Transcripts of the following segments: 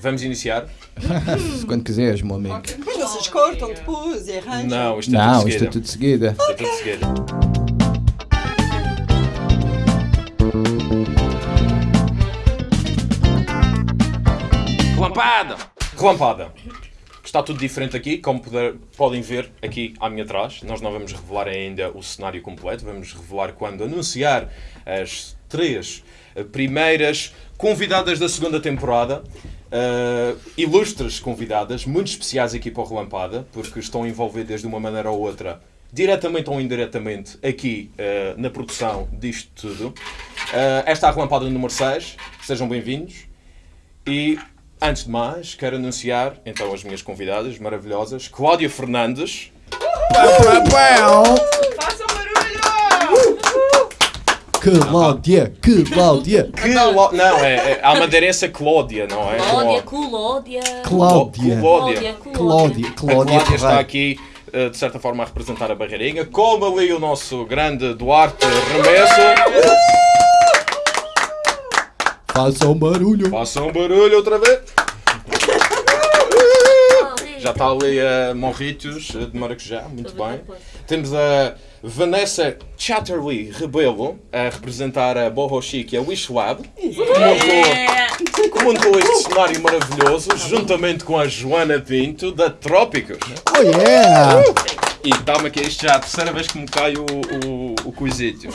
Vamos iniciar? Quando quiseres, meu amigo. Mas vocês cortam depois e arranjam. Não, isto é Não, tudo isto é tudo de seguida. Isto é tudo seguida. Relampada! Relampada. Está tudo diferente aqui, como poder- podem ver aqui à minha trás. Nós não vamos revelar ainda o cenário completo, vamos revelar quando anunciar as três eh, primeiras convidadas da segunda temporada. Eh, ilustres convidadas, muito especiais aqui para o Relampada, porque estão envolvidas de uma maneira ou outra, diretamente ou indiretamente, aqui eh, na produção disto tudo. Eh, esta é a Relampada número 6, sejam bem-vindos. E antes de mais, quero anunciar então as minhas convidadas maravilhosas, Cláudia Fernandes. Façam barulho! Cláudia, Cláudia, Cló- Não, é, é a madeirense Cláudia, não é? Clódia, Cló- Clódia. Cláudia, Cláudia. Cláudia, A Cláudia Cláudia está aqui, eh, de certa forma, a representar a Barreirinha, como ali o nosso grande Duarte Remesso. Façam barulho. Façam barulho outra vez. Já está ali a Morritos eh, de Maracujá, muito bem. Temos a Vanessa Chatterley Rebelo a representar a Boho Chic e a Wish Lab, que montou, que montou este cenário maravilhoso, juntamente com a Joana Pinto, da Trópicos. Oh yeah! E dá-me aqui, isto já é a terceira vez que me cai o, o, o coisito.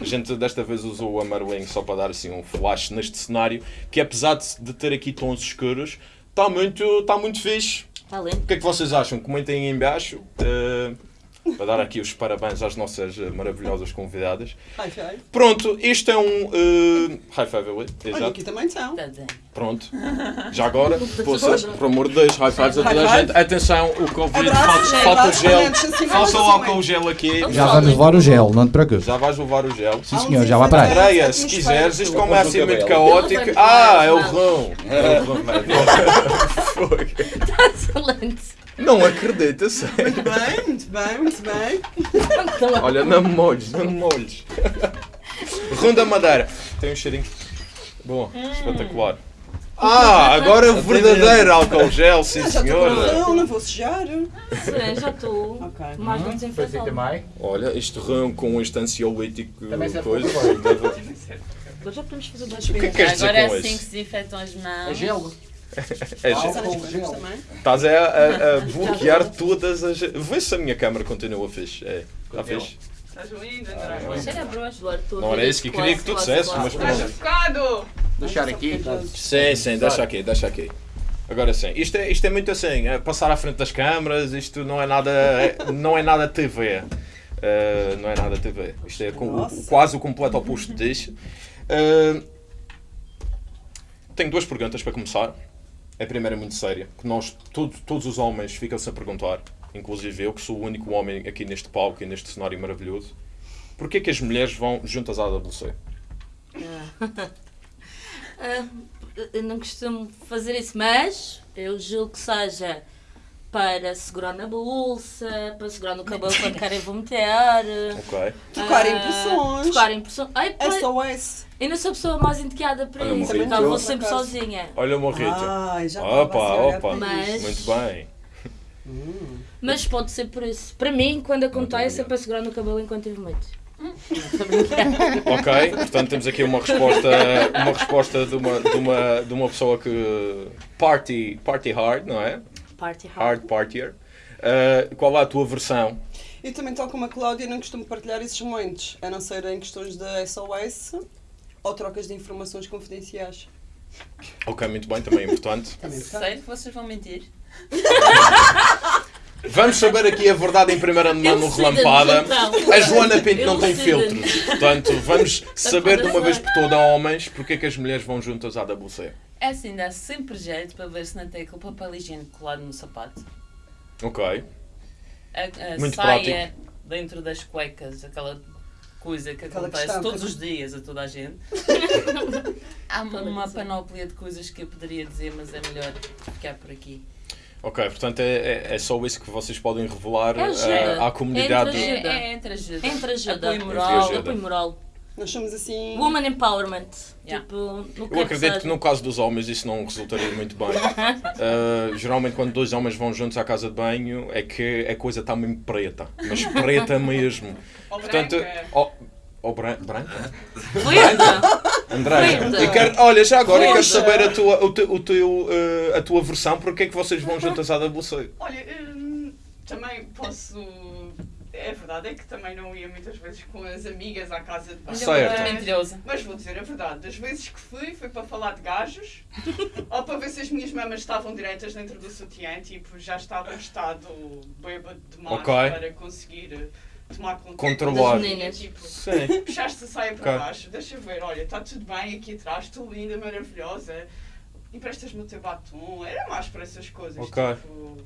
A gente desta vez usou o amarelinho só para dar assim um flash neste cenário, que apesar de, de ter aqui tons escuros, está muito, está muito fixe. Está lindo. O que é que vocês acham? Comentem aí em baixo. eh, para dar aqui os parabéns às nossas eh, maravilhosas convidadas. High five. Pronto, isto é um eh, high five, ali, Olha, aqui também são. Pronto. Já agora, poça, por amor de Deus, high fives a toda a gente. Atenção, o Covid, falta, abraços, gel. assim, Faça o assim, álcool assim. gel aqui. Já vamos levar o gel, não te preocupes. Já vais levar o gel. Sim senhor, já vai para aí. Andreia, se quiseres, isto como é assim muito caótico. Ah, é o rão. É o rão. Fogo. Excelente. Não acredito, sério. Muito bem, muito bem, muito bem. Olha, não me molhes, não me molhes. Ronda Madeira. Tem um cheirinho. Bom, espetacular. Ah, agora o verdadeiro álcool gel, sim Já estou com senhora. Não, não vou sujar. Sim, já estou. Ok. Mais Foi assim infectado. também. Olha, este rão com este ansiolítico Também serve coisa. Agora já podemos fazer O que é que queres dizer Agora é assim que se desinfetam as É mãos. gelo. É Álcool gel. Coisas também. Estás a, a- a bloquear todas as. Vê se a minha câmera continua fixe. É, está fixe? Estás lindo, André. Cheira a broas. Eduardo, estou a Não era isso que eu queria que tu quase, mas pronto. Focado! Deixar aqui. Sim, sim, deixa aqui, deixa aqui. Agora sim, isto é, isto é muito assim, é passar à frente das câmaras, isto não é nada, é- não é nada TV. Uh, não é nada TV. Isto é com- o- quase o completo oposto disto. Uh, tenho duas perguntas para começar. A primeira é muito séria, que nós, todo- todos os homens ficam-se a perguntar, inclusive eu, que sou o único homem aqui neste palco e neste cenário maravilhoso, porquê que as mulheres vão juntas à AWC? Ah, eu não costumo fazer isso, mas eu julgo que seja para segurar na bolsa, para segurar no cabelo quando querem vomitar. Ok? Trocar ah, impressões. Trocar impressões. Ai, SOS. eu não sou a pessoa mais indicada para Olha, isso, então vou sempre acaso. sozinha. Olha o morrito. Ai, já Opa, opa. Mas-. Muito bem. Mas pode ser por isso. Para mim, quando acontece, é para segurar no cabelo enquanto eu vomito. Estou a brincar. Ok, portanto temos aqui uma resposta, uma resposta de, uma, de, uma, de uma pessoa que party, party hard, não é? Party hard. Hard partier. Uh, qual é a tua versão? Eu também, tal como a Cláudia, não costumo partilhar esses momentos, a não ser em questões de SOS ou trocas de informações confidenciais. Ok, muito bem, também é importante. Também está. Sério que vocês vão mentir? Vamos saber aqui a verdade em primeira mão no relampada. A Joana Pinto não tem filtros. Portanto, vamos saber de uma vez por toda, homens, porque é que as mulheres vão juntas à WC. É assim, dá sempre jeito para ver se não tem aquele papel higiênico colado no sapato. Ok. A, a Muito saia dentro das cuecas, aquela coisa que Aquela acontece questão todos que- os dias a toda a gente. Há uma panóplia de coisas que eu poderia dizer, mas é melhor ficar por aqui. Ok, portanto é, é, é só isso que vocês podem revelar É ajuda. uh, à comunidade. É É, Ajuda. é entre ajuda. Entre ajuda. Apoio moral. Entre ajuda. Apoio moral. Nós somos assim. Woman empowerment. Yeah. Tipo, no Eu que acredito que seja. no caso dos homens isso não resultaria muito bem. Uh, geralmente quando dois homens vão juntos à casa de banho é que a coisa está mesmo preta. Mas preta mesmo. Ou Portanto, branca. oh, oh, bran branca? Verde! André, quero, olha, já agora eu quero saber a tua, o teu, o teu, uh, a tua versão, porque é que vocês vão juntas à WC? Olha, hum, também posso. É verdade, é que também não ia muitas vezes com as amigas à casa de banho. Certo. Mas- vou dizer a verdade, das vezes que fui, foi para falar de gajos, ou para ver se as minhas mamas estavam direitas dentro do sutiã, tipo, já estava em estado bêbado demais Ok. para conseguir tomar conta Controlar. das Meninas. Tipo, Sim. puxaste a saia para Ok. baixo, deixa ver, olha, está tudo bem aqui atrás, estou linda, maravilhosa, emprestas-me o teu batom, era mais para essas coisas, Ok. tipo,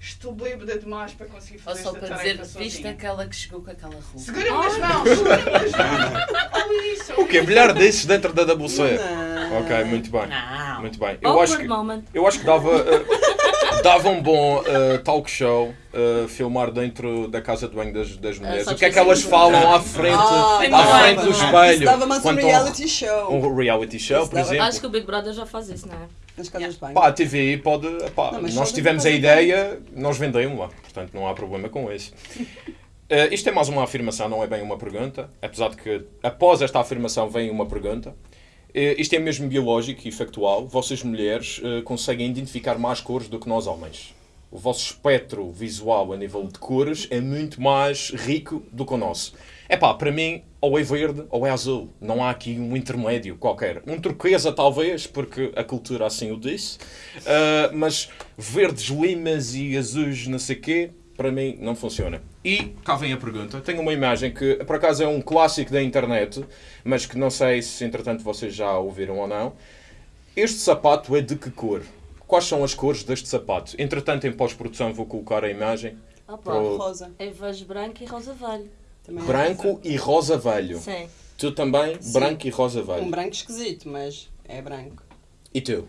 estou bêbada demais para conseguir Ou fazer só esta para dizer, viste aquela que chegou com aquela roupa. Segura-me das mãos, segura-me das mãos, isso, O quê? Bilhar desses dentro da WC? Não. Ok, muito bem. Não. Muito bem. Eu acho que, moment. eu acho que dava, uh, dava um bom uh, talk show uh, filmar dentro da casa de banho das, das mulheres. só o que é que elas falam à frente, Ah, Bem à frente do Isso espelho? dava mais um reality show. um reality show, Isso por exemplo. Acho que o Big Brother já faz isso, não é? Nas casas de banho. Pá, a TVI pode. pá, Não, nós tivemos a ideia, nós vendemos-la, portanto não há problema com isso. Eh, isto é mais uma afirmação, não é bem uma pergunta, apesar de que após esta afirmação vem uma pergunta. Eh, isto é mesmo biológico e factual. Vocês, mulheres, eh, conseguem identificar mais cores do que nós, homens. O vosso espectro visual a nível de cores é muito mais rico do que o nosso. É pá, para mim, ou é verde ou é azul. Não há aqui um intermédio qualquer. Um turquesa, talvez, porque a cultura assim o disse. Ah, mas verdes, limas e azuis, não sei quê, para mim não funciona. E cá vem a pergunta. Tenho uma imagem que, por acaso, é um clássico da internet, mas que não sei se, entretanto, vocês já ouviram ou não. Este sapato é de que cor? Quais são as cores deste sapato? Entretanto, em pós-produção, vou colocar a imagem. Opa, Pro- Rosa. é vejo branco e rosa velho. Também é Branco e rosa velho. Sim. Tu também, Sim. branco e rosa rosa. Um velho. branco esquisito, mas é branco. E tu?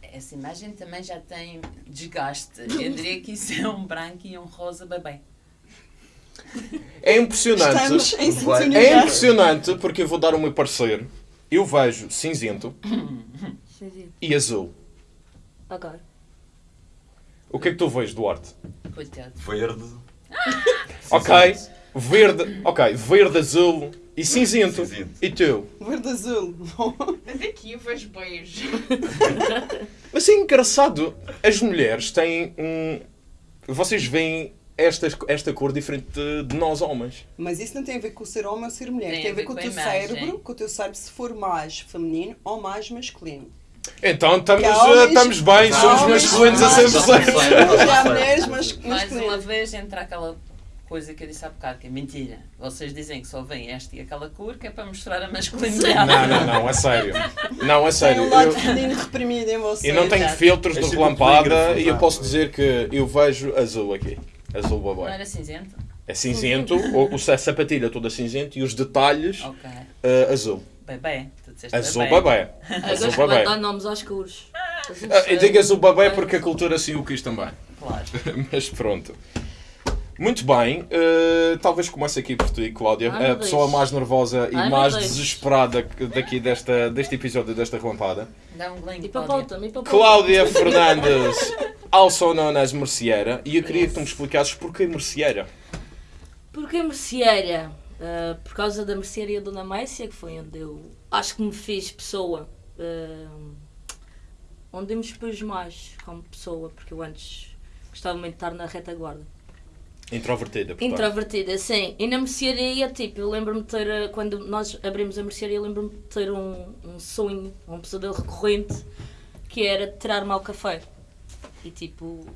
Essa imagem também já tem desgaste. Eu diria que isso é um branco e um rosa bebê. É impressionante. Estamos em É impressionante porque eu vou dar o meu parecer. Eu vejo cinzento e azul. Agora. O que é que tu vês, Duarte? Coitado. Verde. Ok, verde, ok, verde, azul e cinzento. Cinzento. E tu? Verde azul. Daqui eu vejo beijo. Mas é engraçado, as mulheres têm um. Vocês veem esta, esta cor diferente de, de nós homens. Mas isso não tem a ver com o ser homem ou ser mulher. Tem, a ver com o teu imagem. cérebro, com o teu cérebro se for mais feminino ou mais masculino. Então estamos, há homens- eh, estamos bem, somos masculinos a mais- 100%. Já há mulheres mas Mais uma vez entra aquela coisa que eu disse há bocado, que é mentira. Vocês dizem que só vem esta e aquela cor, que é para mostrar a masculinidade. Não, não, não, a sério. Não, a Tem sério. um lado Eu, feminino reprimido em você. eu não tenho Exato. filtros de É relampada e eu posso dizer que eu vejo azul aqui. Azul Não babé. era cinzento? É cinzento, ou, ou a sapatilha toda cinzento e os detalhes Ok. eh, azul. Bebê. Disseste Azul bebê. babé. Eu Azul de babé. dar nomes aos cores. Azul Ah, Eu digo azul babé porque a cultura assim o quis também. Claro. Mas pronto. Muito bem, eh, talvez comece aqui por ti, Cláudia, Ai, a pessoa mais nervosa e Ai, mais desesperada daqui desta, deste episódio, desta relampada. Dá um E para Cláudia. Cláudia Fernandes, also known as Merceeira, e eu queria que tu me explicasses porquê Merceeira. Porquê mercearia? Ah, por causa da mercearia Dona Mécia, que foi onde eu acho que me fiz pessoa. ah, onde eu me expus mais como pessoa, porque eu antes gostava muito de estar na retaguarda. Introvertida, portanto. Introvertida, sim. E na mercearia, tipo, eu lembro-me de ter, eh, quando nós abrimos a mercearia, eu lembro-me de ter um, um sonho, um pesadelo recorrente, que era tirar-me ao café. E tipo,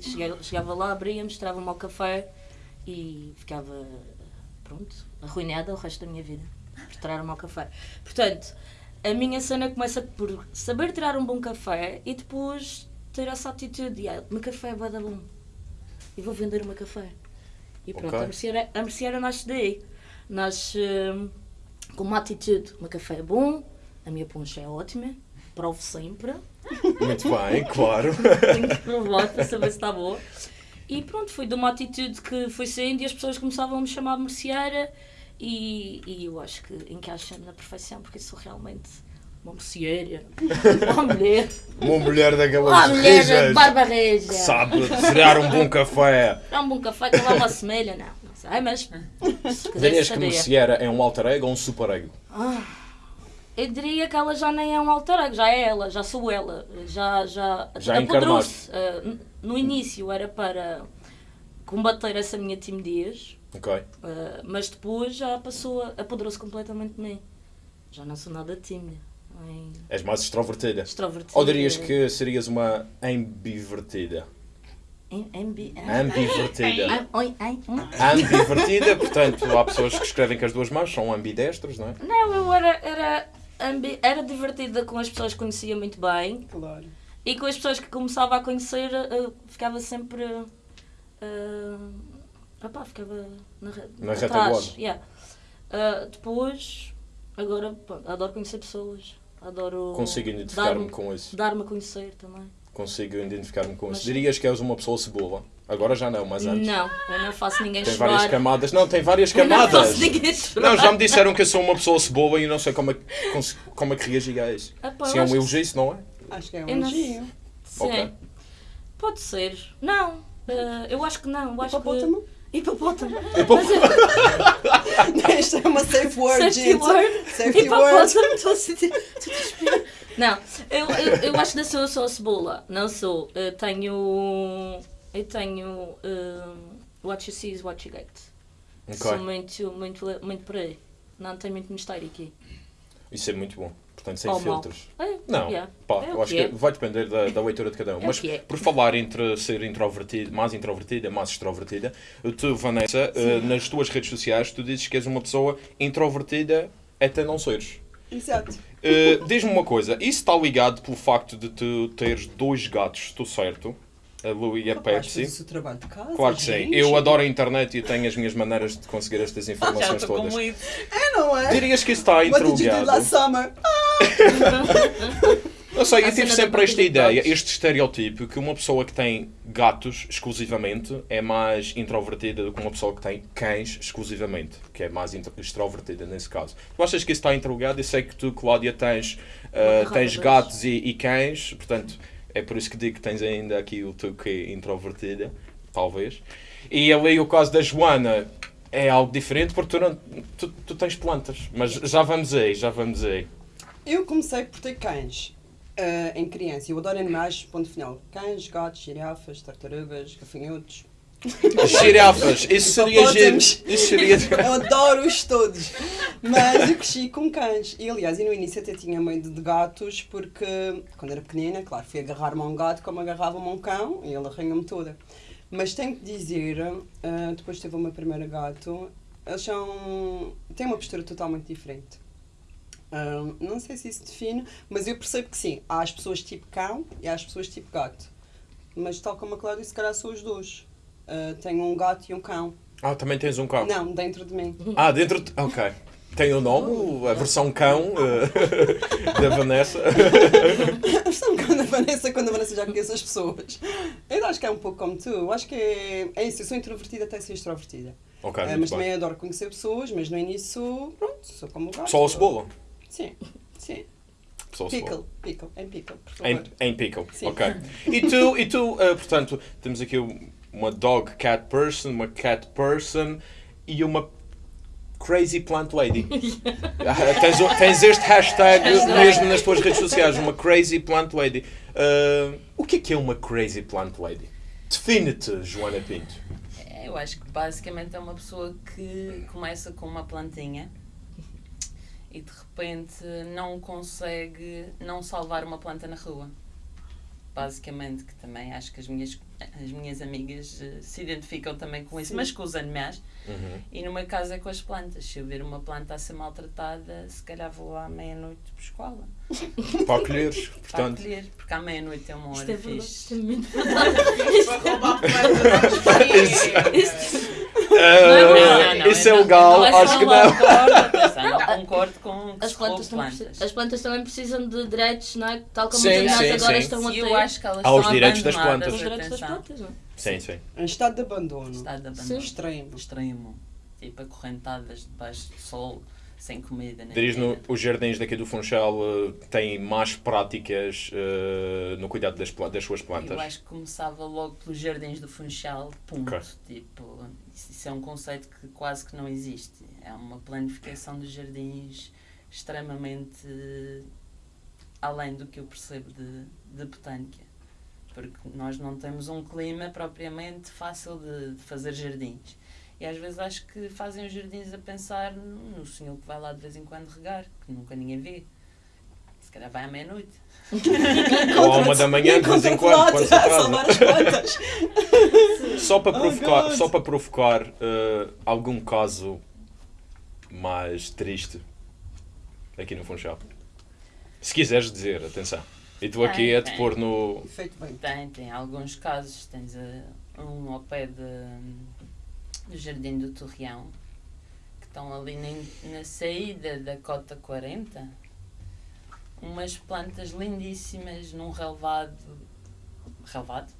cheguei- chegava lá, abria, mostrava-me ao café e ficava, pronto, arruinada o resto da minha vida. Por tirar-me ao café. Portanto, a minha cena começa por saber tirar um bom café e depois ter essa atitude. Ah, o meu café é bom. E vou vender meu café. E pronto, Ok. a mercearia, a mercearia nasce daí. Nasce hum, com uma atitude. Meu café é bom, a minha poncha é ótima, provo sempre. Muito bem, claro. Tenho que provar para saber se está boa. E pronto, foi de uma atitude que foi saindo e as pessoas começavam a me chamar de merceeira E, e eu acho que encaixa na perfeição, porque sou realmente uma mocieira, uma mulher, Uma mulher daquelas uma mulher rijas barba reja. sabe tirar um bom café. Dá um bom café que lá uma semelha, não. Não sei, mas Dirias que. Merciera é um alter ego ou um super ego? Eu diria que ela já nem é um alter ego, já é ela, já sou ela. Já, já, Já apoderou-se. Ah, n- no início era para combater essa minha timidez, Ok. ah, mas depois já passou, apoderou-se completamente de mim. Já não sou nada tímida, nem És mais extrovertida. extrovertida. Ou dirias que serias uma ambivertida? Ambi- Ambivertida. Ah, ai, hum? Ambivertida, portanto, há pessoas que escrevem com as duas mãos, são ambidestros, não é? Não, eu era, era, ambi- era divertida com as pessoas que conhecia muito bem. Claro. E com as pessoas que começava a conhecer, eu ficava sempre. Uh, opá, ficava na, Na atrás, retaguarda. yeah. Uh, depois, agora, pronto, adoro conhecer pessoas. Adoro. Consigo identificar-me dar-me- com isso. Dar-me a conhecer também. Consigo identificar-me com isso. Mas- Dirias que és uma pessoa cebola. Agora já não, mas antes. Não, eu não faço ninguém Tem chorar. várias camadas. Não, tem várias Eu não camadas. faço ninguém chorar. Não, já me disseram que eu sou uma pessoa cebola e eu não sei como é, como é que reagia a isso. Ah, pá, Se é um elogio, se não é? Acho que é um elogio. Sim. Ok. Pode ser. Não, uh, eu acho que não. Eu acho que... Hipopótamo. Isto é uma safe word, Safety gente. word. Safety word. Hipopótamo, estou a sentir. estou a respirar. Não, eu, eu, eu acho que não sou cebola. Não sou. Eu tenho. Eu tenho. um, what you see is what you get. Sou Ok. muito, muito, muito por aí. Não tem muito mistério aqui. Isso é muito bom. Portanto, sem Ou filtros. É, Não, yeah. pá, É eu acho que que é. vai depender da, da leitura de cada um. É Mas que é. por falar entre ser introvertido, mais introvertida, mais extrovertida, tu, Vanessa, eh, nas tuas redes sociais, tu dizes que és uma pessoa introvertida até não seres. Exato. Eh, Diz-me uma coisa, isso está ligado pelo facto de tu teres dois gatos, estou certo? A Lu e a Rapaz, Pepsi. o trabalho de casa, Claro que sim. Eu adoro a internet e tenho as minhas maneiras de conseguir estas informações com todas. É, não é? Dirias que isso está What did you do interligado? last summer? Não sei, eu tive sempre esta ideia, gatos. este estereótipo, que uma pessoa que tem gatos exclusivamente é mais introvertida do que uma pessoa que tem cães exclusivamente, que é mais extrovertida nesse caso. Tu achas que isso está interligado? Eu sei que tu, Cláudia, tens, ah, carrada tens gatos e, e cães, portanto, é por isso que digo que tens ainda aqui o teu que introvertida, talvez. E ali o caso da Joana é algo diferente porque tu, não, tu, tu tens plantas, mas já vamos aí, já vamos aí. Eu comecei por ter cães eh, em criança. Eu adoro animais, ponto final. Cães, gatos, girafas, tartarugas, gafanhotos. Girafas, isso seria giro. Isso seria. Eu adoro-os todos. Mas eu cresci com cães. E aliás, e no início até tinha medo de gatos, porque quando era pequenina, claro, fui agarrar-me a um gato como agarrava-me a um cão e ele arranhou-me toda. Mas tenho que dizer, ah, depois teve o meu primeiro gato, eles são. têm uma postura totalmente diferente. Ah, não sei se isso define, mas eu percebo que sim, há as pessoas tipo cão e há as pessoas tipo gato. Mas tal como a Cláudia, se calhar são os dois. Ah, tenho um gato e um cão. Ah, também tens um cão. Não, dentro de mim. Ah, dentro. de- Ok. Tem o nome, a versão cão eh, da Vanessa. Estou um bocado a Vanessa quando a Vanessa já conhece as pessoas. Eu acho que é um pouco como tu. Eu acho que é, é isso. Eu sou introvertida até ser extrovertida. Ok, muito mas bem. também adoro conhecer pessoas, mas no início, pronto, sou como o gato. Só a cebola. Sim, sim. A. Pickle, pickle, em pickle, por favor. Em, em pickle, Sim. ok. E tu, e tu eh, portanto, temos aqui uma dog cat person, uma cat person e uma crazy plant lady. Ah, tens, tens este hashtag mesmo nas tuas redes sociais, uma crazy plant lady. Ah, o que é que é uma crazy plant lady? Define-te, Joana Pinto. É, Eu acho que basicamente é uma pessoa que começa com uma plantinha e de repente não consegue não salvar uma planta na rua. Basicamente, que também acho que as minhas, as minhas amigas eh, se identificam também com isso, Sim. mas com os animais. Uhum. E no meu caso é com as plantas. Se eu ver uma planta a ser maltratada, se calhar vou à meia-noite. Para colheres, Para portanto. acolher, porque à meia-noite é uma Isto hora é fixe. Isto é. Para não, isso é legal, não é acho que não. Concordo, atenção, não concordo com que As se plantas, plantas. precisam- as plantas também precisam de direitos, não é? Tal como Sim, os animais sim, agora sim. estão a ter. eu acho que elas Há os direitos das plantas. Não? Sim, sim. Em estado de abandono. Estado de Sim. abandono. Extremo. Extremo. tipo acorrentadas debaixo do sol, sem comida. nem Dirias no, os jardins daqui do Funchal eh, têm más práticas eh, no cuidado das, das suas plantas? Eu acho que começava logo pelos jardins do Funchal, ponto. Ok. Tipo, isso, isso é um conceito que quase que não existe. É uma planificação dos jardins extremamente eh, além do que eu percebo de, de botânica. Porque nós não temos um clima propriamente fácil de, de fazer jardins. E às vezes acho que fazem os jardins a pensar no senhor que vai lá de vez em quando regar, que nunca ninguém vê. Se calhar vai à meia-noite. Ou à uma da manhã, de vez em quando, quando se atrasa. plantas. Só para Oh, provocar, God. só para provocar eh, algum caso mais triste aqui no Funchal. Se quiseres dizer, atenção. E tu aqui Tem, é te tem. pôr no. Feito bem. Tem, tem alguns casos. Tens eh, um ao pé de, do Jardim do Torreão, que estão ali na, na saída da cota 40. Umas plantas lindíssimas num relevado, relevado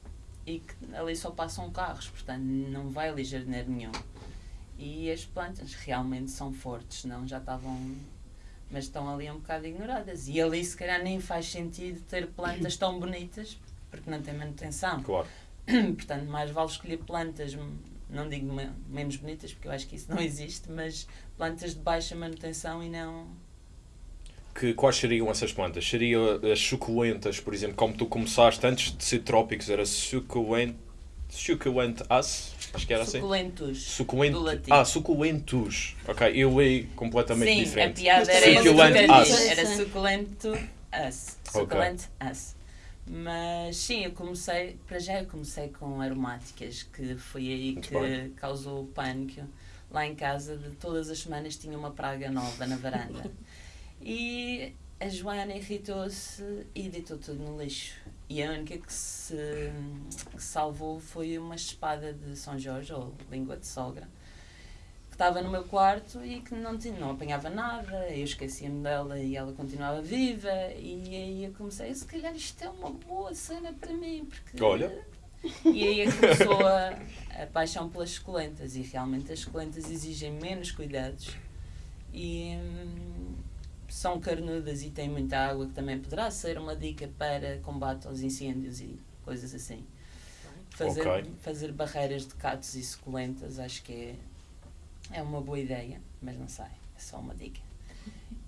e que ali só passam carros, portanto não vai ali jardineiro nenhum. E as plantas realmente são fortes, não já estavam mas estão ali um bocado ignoradas. E ali se calhar nem faz sentido ter plantas tão bonitas porque não tem manutenção. Claro. Portanto, mais vale escolher plantas, não digo me- menos bonitas porque eu acho que isso não existe, mas plantas de baixa manutenção e não. Que, quais seriam essas plantas? Seriam as suculentas, por exemplo, como tu começaste antes de ser trópicos, era suculent. Suculent as? Acho que era assim. Suculentos. Latim. Ah, suculentos. Ok, eu li completamente Sim, diferente. a piada era Suculent us. Era suculento us. Ok. Suculent us. Mas sim, eu comecei, para já eu comecei com aromáticas, que foi aí Muito que bem. causou o pânico. Lá em casa, de todas as semanas tinha uma praga nova na varanda. E a Joana irritou-se e deitou tudo no lixo. E a única que se que salvou foi uma espada de São Jorge, ou língua de sogra, que estava no meu quarto e que não, tinha, não apanhava nada. Eu esquecia-me dela e ela continuava viva. E aí eu comecei, se calhar isto é uma boa cena para mim, porque. Olha. E aí é começou a, a paixão pelas suculentas. E realmente as suculentas exigem menos cuidados e hum, são carnudas e têm muita água, que também poderá ser uma dica para combate aos incêndios e coisas assim. Fazer, Ok. fazer barreiras de catos e suculentas acho que é, é uma boa ideia, mas não sei, é só uma dica.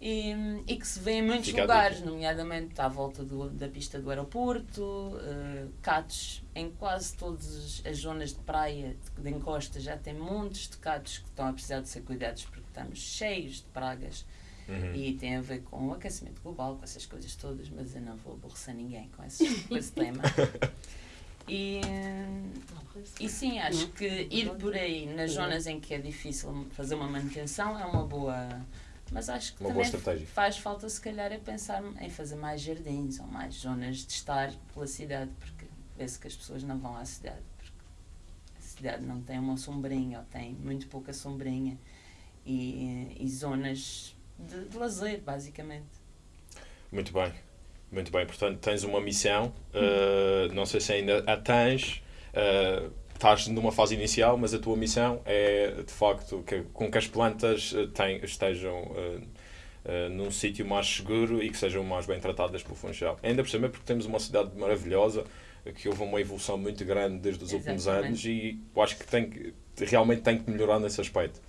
E, e que se vê em muitos Fica lugares, nomeadamente à volta do- da pista do aeroporto, eh, catos em quase todas as zonas de praia, de, de encosta, já tem montes de catos que estão a precisar de ser cuidados porque estamos cheios de pragas Uhum. e tem a ver com o aquecimento global, com essas coisas todas, mas eu não vou aborrecer ninguém com esse, com esse tema. E, e sim, acho que ir por aí nas zonas em que é difícil fazer uma manutenção é uma boa. Mas acho que Uma também faz falta, se calhar, é pensar em fazer mais jardins ou mais zonas de estar pela cidade, porque vê-se que as pessoas não vão à cidade, porque a cidade não tem uma sombrinha ou tem muito pouca sombrinha e, e zonas de, de lazer, basicamente. Muito bem. Muito bem. Portanto, tens uma missão. uh, não sei se ainda a tens. uh, estás numa fase inicial, mas a tua missão é, de facto, que, com que as plantas uh, tem- estejam uh, num sítio mais seguro e que sejam mais bem tratadas pelo Funchal. Ainda por cima, porque temos uma cidade maravilhosa, que houve uma evolução muito grande desde os últimos Exatamente. anos e eu acho que, tem que realmente tem que melhorar nesse aspecto.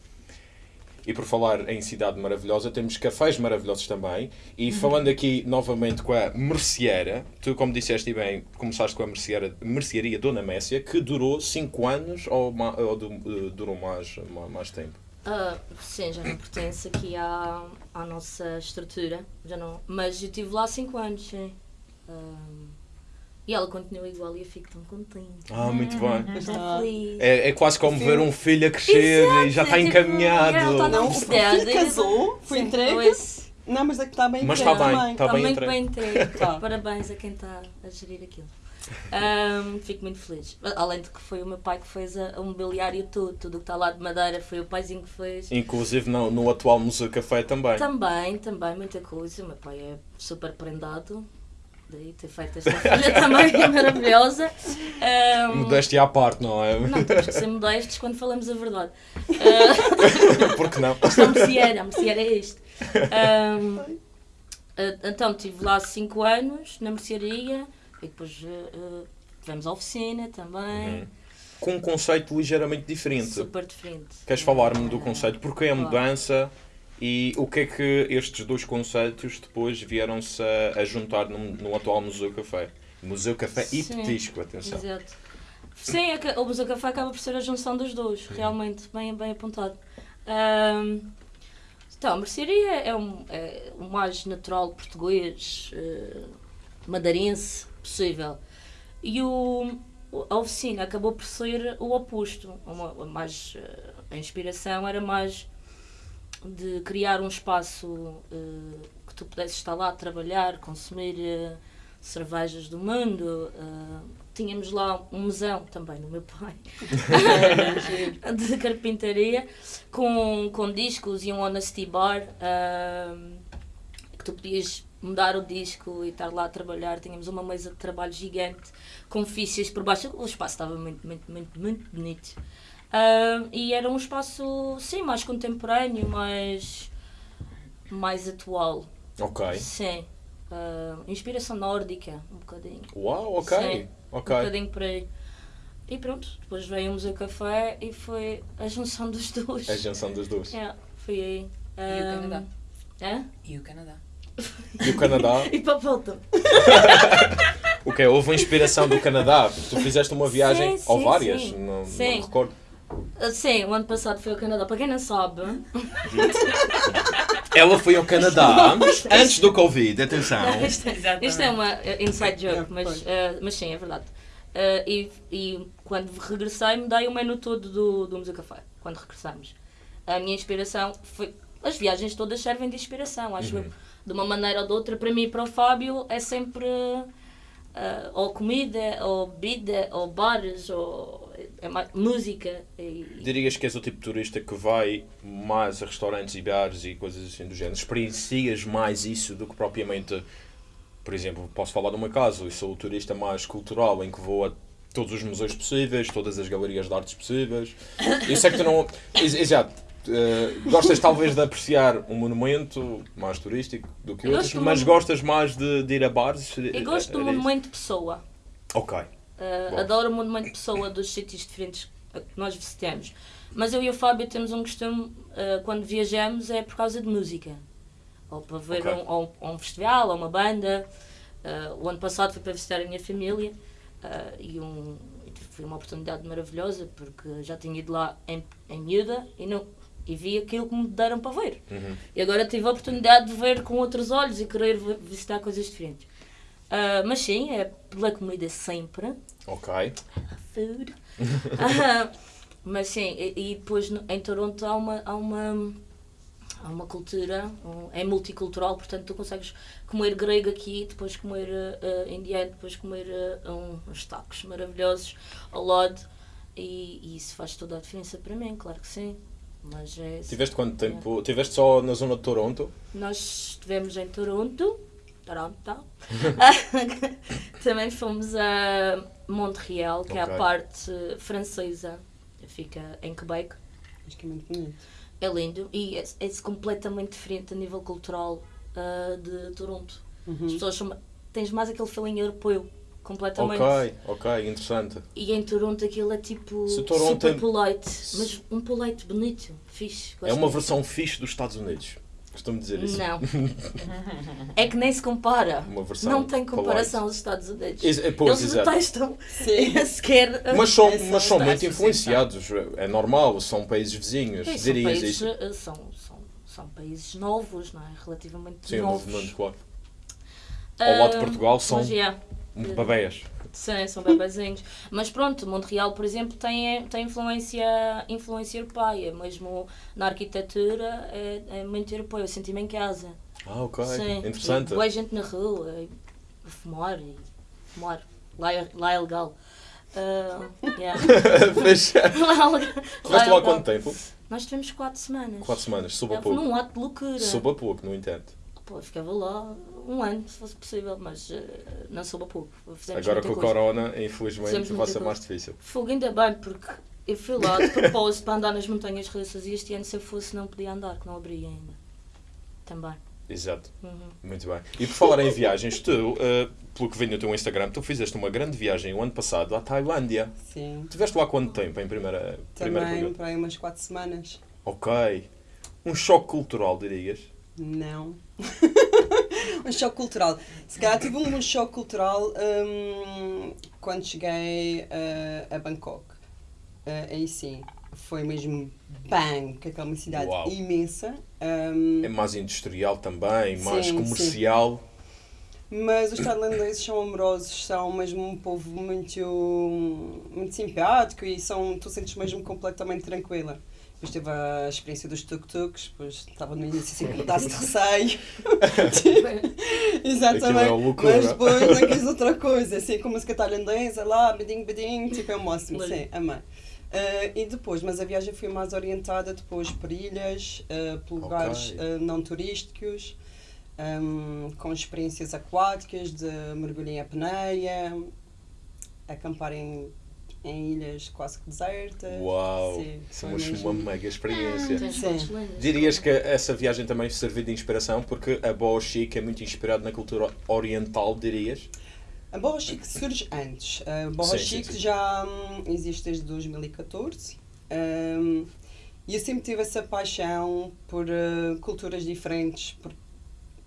E por falar em cidade maravilhosa, temos cafés maravilhosos também. E falando aqui novamente com a merceeira, tu, como disseste bem, começaste com a merceeira, mercearia Dona Messia, que durou 5 anos ou, ou eh, durou mais, ma- mais tempo? Ah, sim, já não pertence aqui à, à nossa estrutura, já não. Mas eu estive lá 5 anos, sim. Ah, e ela continua igual e eu fico tão contente. Ah, muito bem. Está. Tão feliz. É, é quase como ver um filho a crescer e já está é tipo, encaminhado. yeah, tá Não, o filho casou, foi Sim, entregue. pois, Não, mas é que está bem Mas entregue está bem, está Está bem entregue. bem entregue. Tá. Parabéns a quem está a gerir aquilo. Ahm, fico muito feliz. Além de que foi o meu pai que fez a, a mobiliário todo. Tudo o que está lá de madeira foi o paizinho que fez. Inclusive no, no atual Museu Café também. Também, também, muita coisa. O meu pai é super prendado. Daí ter feito esta filha também maravilhosa. Ahm, Modéstia à parte, não é? não, temos que ser modestos quando falamos a verdade. Ah, Porque não? isto é a merceeira, a merceeira é isto. Ah, então, estive lá 5 anos na mercearia e depois ah, tivemos a oficina também. Uhum. Com um conceito ligeiramente diferente. Super diferente. Queres falar-me do conceito? Porquê a claro. mudança e o que é que estes dois conceitos depois vieram-se a, a juntar no, no atual Museu Café? Museu Café e Sim. Petisco, atenção. Exato. Sim, é o Museu Café acaba por ser a junção dos dois, realmente, bem, bem apontado. Ahm, então, a mercearia é, um, é o mais natural português, eh, madeirense possível. E o, a oficina acabou por ser o oposto. Uma, mais, eh, a inspiração era mais de criar um espaço eh, que tu pudesses estar lá a trabalhar, consumir eh, cervejas do mundo. eh, tínhamos lá um museu também do meu pai de carpintaria com, com discos e um honesty bar que tu podias mudar o disco e estar lá a trabalhar. Tínhamos uma mesa de trabalho gigante com fichas por baixo. O espaço estava muito, muito, muito, muito bonito. Ah, e era um espaço, sim, mais contemporâneo, mais, mais atual. Ok. Sim. Ah, inspiração nórdica, um bocadinho. Uau, ok. Sim. Ok. Um bocadinho por aí. E pronto, depois veio o Museu Café e foi a junção dos dois. É a junção das duas. Yeah, foi aí. E o Canadá. hã? E o Canadá. E o Canadá? E para a volta. O que Houve uma inspiração do Canadá? Tu fizeste uma viagem, Sim, ou sim, várias? sim. Não, não Sim. me recordo. Sim, o ano passado foi ao Canadá. Para quem não sabe, Ela foi ao Canadá antes do Covid, atenção. isto, é, isto é uma eh, inside joke, mas, eh, mas sim, é verdade. Eh, e, e quando regressei, mudei o menu todo do, do Museu Café. Quando regressamos. A minha inspiração foi. As viagens todas servem de inspiração, acho eu. De uma maneira ou de outra, para mim e para o Fábio, é sempre. eh, ou comida, ou bebida, ou bares, ou é mais, música. E, Dirias que és o tipo de turista que vai mais a restaurantes e bares e coisas assim do género? Experiencias mais isso do que propriamente, por exemplo, posso falar do meu caso, eu sou o turista mais cultural em que vou a todos os museus possíveis, todas as galerias de artes possíveis. Eu sei que tu não. Ex- Exato. eh, gostas talvez de apreciar um monumento mais turístico do que Eu outros, mas gostas mais de, de ir a bares? eu gosto do Era isso? monumento pessoa. Ok. Uh, adoro o monumento de pessoa dos sítios diferentes a que nós visitamos. Mas eu e o Fábio temos um costume, uh, quando viajamos, é por causa de música. Ou para ver Ok. um, ou, ou um festival, ou uma banda. Uh, o ano passado foi para visitar a minha família e um, foi uma oportunidade maravilhosa porque já tinha ido lá em, em miúda e, não, e vi aquilo que me deram para ver. Uhum. E agora tive a oportunidade de ver com outros olhos e querer vi- visitar coisas diferentes. Ah, mas sim, é pela comida sempre. Ok. Food. Ah, mas sim, e, e depois em Toronto há uma, há uma, há uma cultura, um- é multicultural, portanto tu consegues comer grego aqui, depois comer ah, ah, indiano, depois comer ah, um- uns tacos maravilhosos ao lado. E, e isso faz toda a diferença para mim, claro que sim. Mas é, Tiveste quanto tempo? Tiveste só na zona de Toronto? nós estivemos em Toronto, Toronto. Também fomos a Montreal, que é Ok. a parte francesa, fica em Quebec. Acho que é muito bonito. É lindo e é, é completamente diferente a nível cultural ah, de Toronto. Uhum. As pessoas são, tens mais aquele feeling europeu, completamente. Ok, ok, interessante. E em Toronto aquilo é tipo Toronto super tem- polite, mas um polite bonito, fixe. É uma versão fixe dos Estados Unidos. Costumo dizer isso. Não. é que nem se compara. Uma versão Não tem comparação aos Estados Unidos. Ex- é, pois, Eles exato. detestam Sim. sequer. Mas são, É mas são muito influenciados, é normal, são países vizinhos, Sim, são, países, isso. eh, são, são, são países novos, não é? Relativamente Sim, novos. novos, claro. Ao lado de Portugal são yeah, babéias. Sim, são bebezinhos. mas pronto, Montreal, por exemplo, tem, tem influência, influência europeia. Mesmo na arquitetura é, é muito europeu. Eu senti-me em casa. Ah, ok, Sim. interessante. Boa gente na rua, e a fumar, e fumar. Lá é, lá é legal. Ah, yeah. Lá, é é há legal. quanto tempo? Nós tivemos 4 semanas. Quatro semanas, sob a É, pouco. num ato de loucura. Sob a pouco, no entanto. Pô, eu ficava lá um ano, se fosse possível, mas eh, não soube a pouco. Fizemos Agora com o. Corona, infelizmente, vai ser mais difícil. Fogo ainda bem, porque eu fui lá de propósito para andar nas montanhas russas e este ano se eu fosse não podia andar, que não abria ainda. Também. Exato, Uhum. muito bem. E por falar em viagens, tu, eh, pelo que vi no teu Instagram, tu fizeste uma grande viagem o ano passado à Tailândia. Sim. Estiveste lá quanto tempo, em primeira, primeira Também para aí umas 4 semanas. Ok. Um choque cultural, dirias? Não. um choque cultural. Se calhar tive um choque cultural hum, quando cheguei eh, a Bangkok. Eh, aí sim, foi mesmo bang, que aquela uma cidade Uau. imensa. hum, É mais industrial também, mais Sim, comercial. Mas os tailandeses são amorosos, são mesmo um povo muito, muito simpático e são, tu sentes mesmo completamente tranquila. Depois teve a experiência dos tuk-tuks, depois estava no início assim com um pedaço de receio. Exatamente. É loucura. Mas depois não quis outra coisa, assim com música tailandesa, lá, beding, beding, tipo é o máximo, sim, amei. Ah, e depois, mas a viagem foi mais orientada depois por ilhas, ah, por lugares ah, não turísticos, ahm, com experiências aquáticas de mergulho em apneia, acampar em, em ilhas quase que desertas. Uau! Sim, Isso é foi uma, mesmo- uma mega experiência. Sim. lindas. Dirias que essa viagem também serviu de inspiração, porque a Boa Chic é muito inspirado na cultura oriental, dirias? A Borra Chic surge antes. A Borra Sim, sim, Chic sim. já hum, existe desde 2014. Hum, e eu sempre tive essa paixão por eh, culturas diferentes, por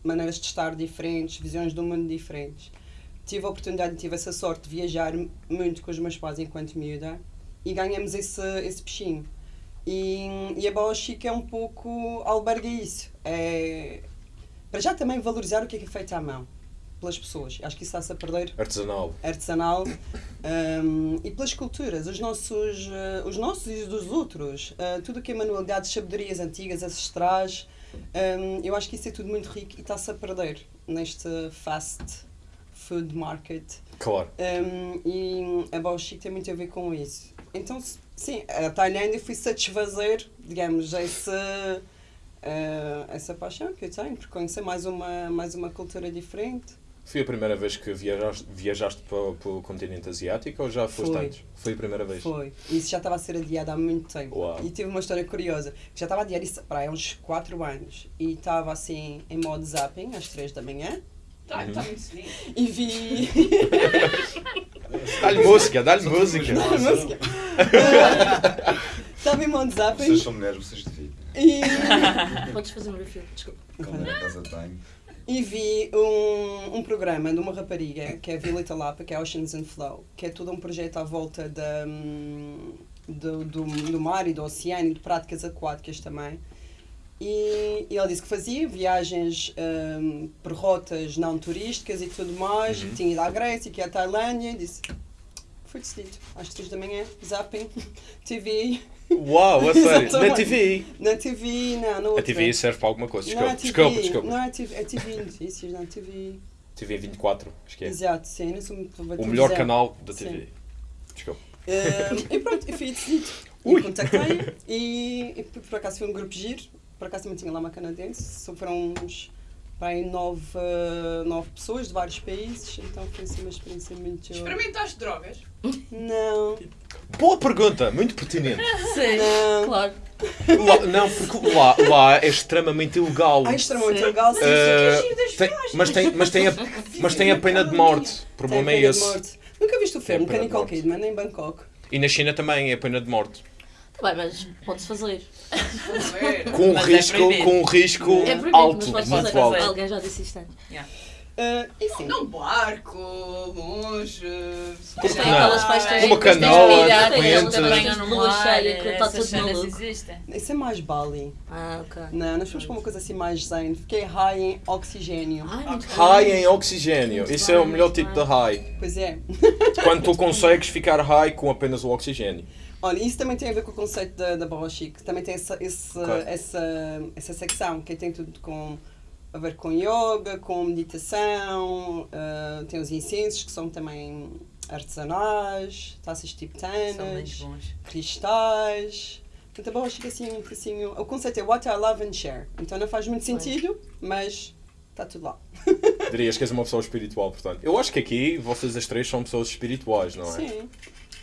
maneiras de estar diferentes, visões do mundo diferentes. Tive a oportunidade tive essa sorte de viajar muito com os meus pais enquanto miúda e ganhamos esse, esse bichinho. E, e a Boa Chic é um pouco alberga isso. É, para já também valorizar o que é, que é feito à mão pelas pessoas. Acho que isso está-se a perder Artesanal. artesanal um, e pelas culturas, os nossos, eh, os nossos e os dos outros, eh, tudo o que é manualidades, sabedorias antigas, ancestrais, um, eu acho que isso é tudo muito rico e está-se a perder neste fast food market. Claro. Um, e a Bao Chic tem muito a ver com isso. Então, sim, a Tailândia foi satisfazer, digamos, esse, eh, essa paixão que eu tenho por conhecer mais uma, mais uma cultura diferente. Foi a primeira vez que viajaste, viajaste para, para o continente asiático ou já foste Foi. antes? Foi a primeira vez? Foi. Isso já estava a ser adiado há muito tempo. Uau. E tive uma história curiosa. Já estava adiado isso para uns 4 anos. E estava assim em modo zapping às 3 da manhã. Está tá muito cedinho. E vi. Dá-lhe música, dá-lhe música. música. Estava em modo zapping. Vocês são mulheres, vocês deviam. E, Podes fazer um review, desculpa. Como na casa de banho. e vi um, um programa de uma rapariga que é a Violeta Lapa, que é Oceans and Flow, que é todo um projeto à volta da, hum, do, do, do mar e do oceano e de práticas aquáticas também. E, e ela disse que fazia viagens hum, por rotas não turísticas e tudo mais, Uhum. e tinha ido à Grécia, que é a Tailândia, e disse. Foi decidido, às 3 da manhã, zapping, TV, Uau, a sério. Na. TV. na TV, não, na A. TV serve para alguma coisa. Não é Desculpa, TV, desculpa, desculpa. Não é TV, é TV Notícias, não é TV. TV 24, acho que é. Exato, sim, não sou muito O melhor canal da Sim. TV. Desculpa. Um, e pronto, eu fui decidido. Ui. E contactei e, e por acaso foi um grupo giro. Por acaso também tinha lá uma canadense. Só foram uns para aí nove, nove pessoas de vários países. Então foi assim uma experiência muito. Experimentaste drogas? Não, Boa pergunta, muito pertinente. Sim, não. claro. Lá- não, porque lá, lá é extremamente ilegal. Ah, extremamente Sim. legal. Sim, sim. tem- mas, tem, mas, tem a, mas tem a pena de morte. O problema é pena de esse. morte. Nunca viste o filme Nicole morte. Kidman em Bangkok? E na China também é pena de morte. Tá bem, mas pode-se fazer. Com um Mas é risco, proibido. com um risco É É proibido, alto, mas pode muito fazer. alto. Alguém já disse isto antes. Eh, e sim. Num barco, longe. Mas tem Não. aquelas festas. Uma canoa, de tem lua cheia, que está tudo maluco. existem. Isso é mais Bali. Ah, ok. Não, nós fomos para uma coisa assim mais zen. Fiquei high em oxigênio. Ai, muito High bem. em oxigênio. Isso é o melhor tipo de high. Pois é. Quando tu consegues ficar high com apenas o oxigênio. Olha, isso também tem a ver com o conceito da, da Barra Chic. Também tem essa, esse, Claro. essa, essa secção que tem tudo com, a ver com yoga, com meditação, ah, tem os incensos que são também artesanais, taças tibetanas, cristais. Portanto, a Barra Chic é assim um bocadinho... O conceito é what I love and share. Então não faz muito Pois. sentido, mas Está tudo lá. Dirias que és uma pessoa espiritual, portanto. Eu acho que aqui vocês as três são pessoas espirituais, não é? Sim. Sim.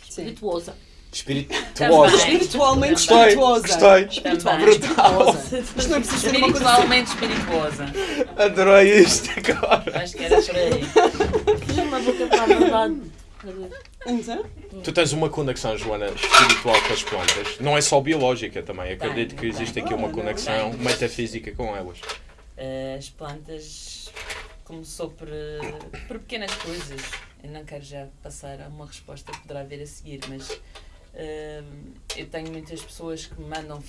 Espirituosa. Espirituosa. Espiritualmente Gostei, espirituosa. gostei. Espiritualmente Brutal. espirituosa. Isto não precisa ser uma coisa assim. Espiritualmente espirituosa. Adorei isto agora. Acho que era por aí. Fiz uma boca para a verdade. Então, Tu tens uma conexão, Joana, espiritual com as plantas. Não é só biológica também. Acredito que existe aqui uma conexão metafísica com elas. Eh, As plantas começou por, eh, por pequenas coisas. Eu não quero já passar a uma resposta que poderá vir a seguir, mas eu tenho muitas pessoas que me mandam,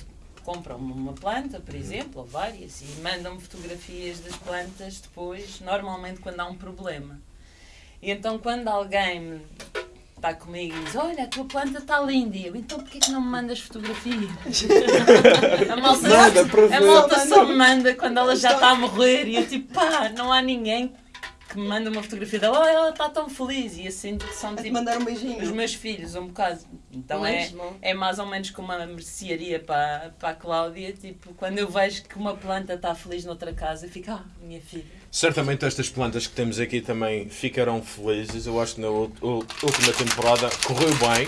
compram uma planta, por exemplo, ou várias, e mandam-me fotografias das plantas depois, normalmente quando há um problema. E então quando alguém me está comigo e diz, olha, a tua planta está linda, e eu, então porquê que não me mandas fotografias? a malta, para a malta só me manda quando ela já está a morrer e eu tipo, pá, não há ninguém que me manda uma fotografia dela, olha, ela está tão feliz e assim que são tipo mandar um os beijinho. meus filhos, um bocado. Então é, Mesmo. é mais ou menos como uma mercearia para, para a Cláudia, tipo, quando eu vejo que uma planta está feliz noutra casa, eu fico, ah, minha filha. Certamente estas plantas que temos aqui também ficarão felizes. Eu acho que na última temporada correu bem,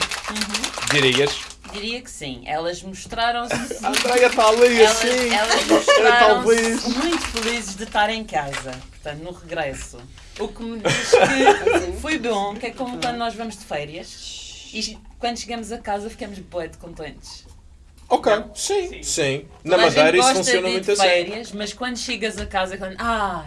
dirias. Diria que sim, elas mostraram-se A Andréia está ali Elas, assim. elas mostraram-se muito felizes de estar em casa, portanto, no regresso. O que me diz que foi bom, que é como quando nós vamos de férias e quando chegamos a casa ficamos bué de contentes. Ok, sim, sim. Na Toda a gente Madeira isso funciona muito assim. férias, mas quando chegas a casa, quando, ah,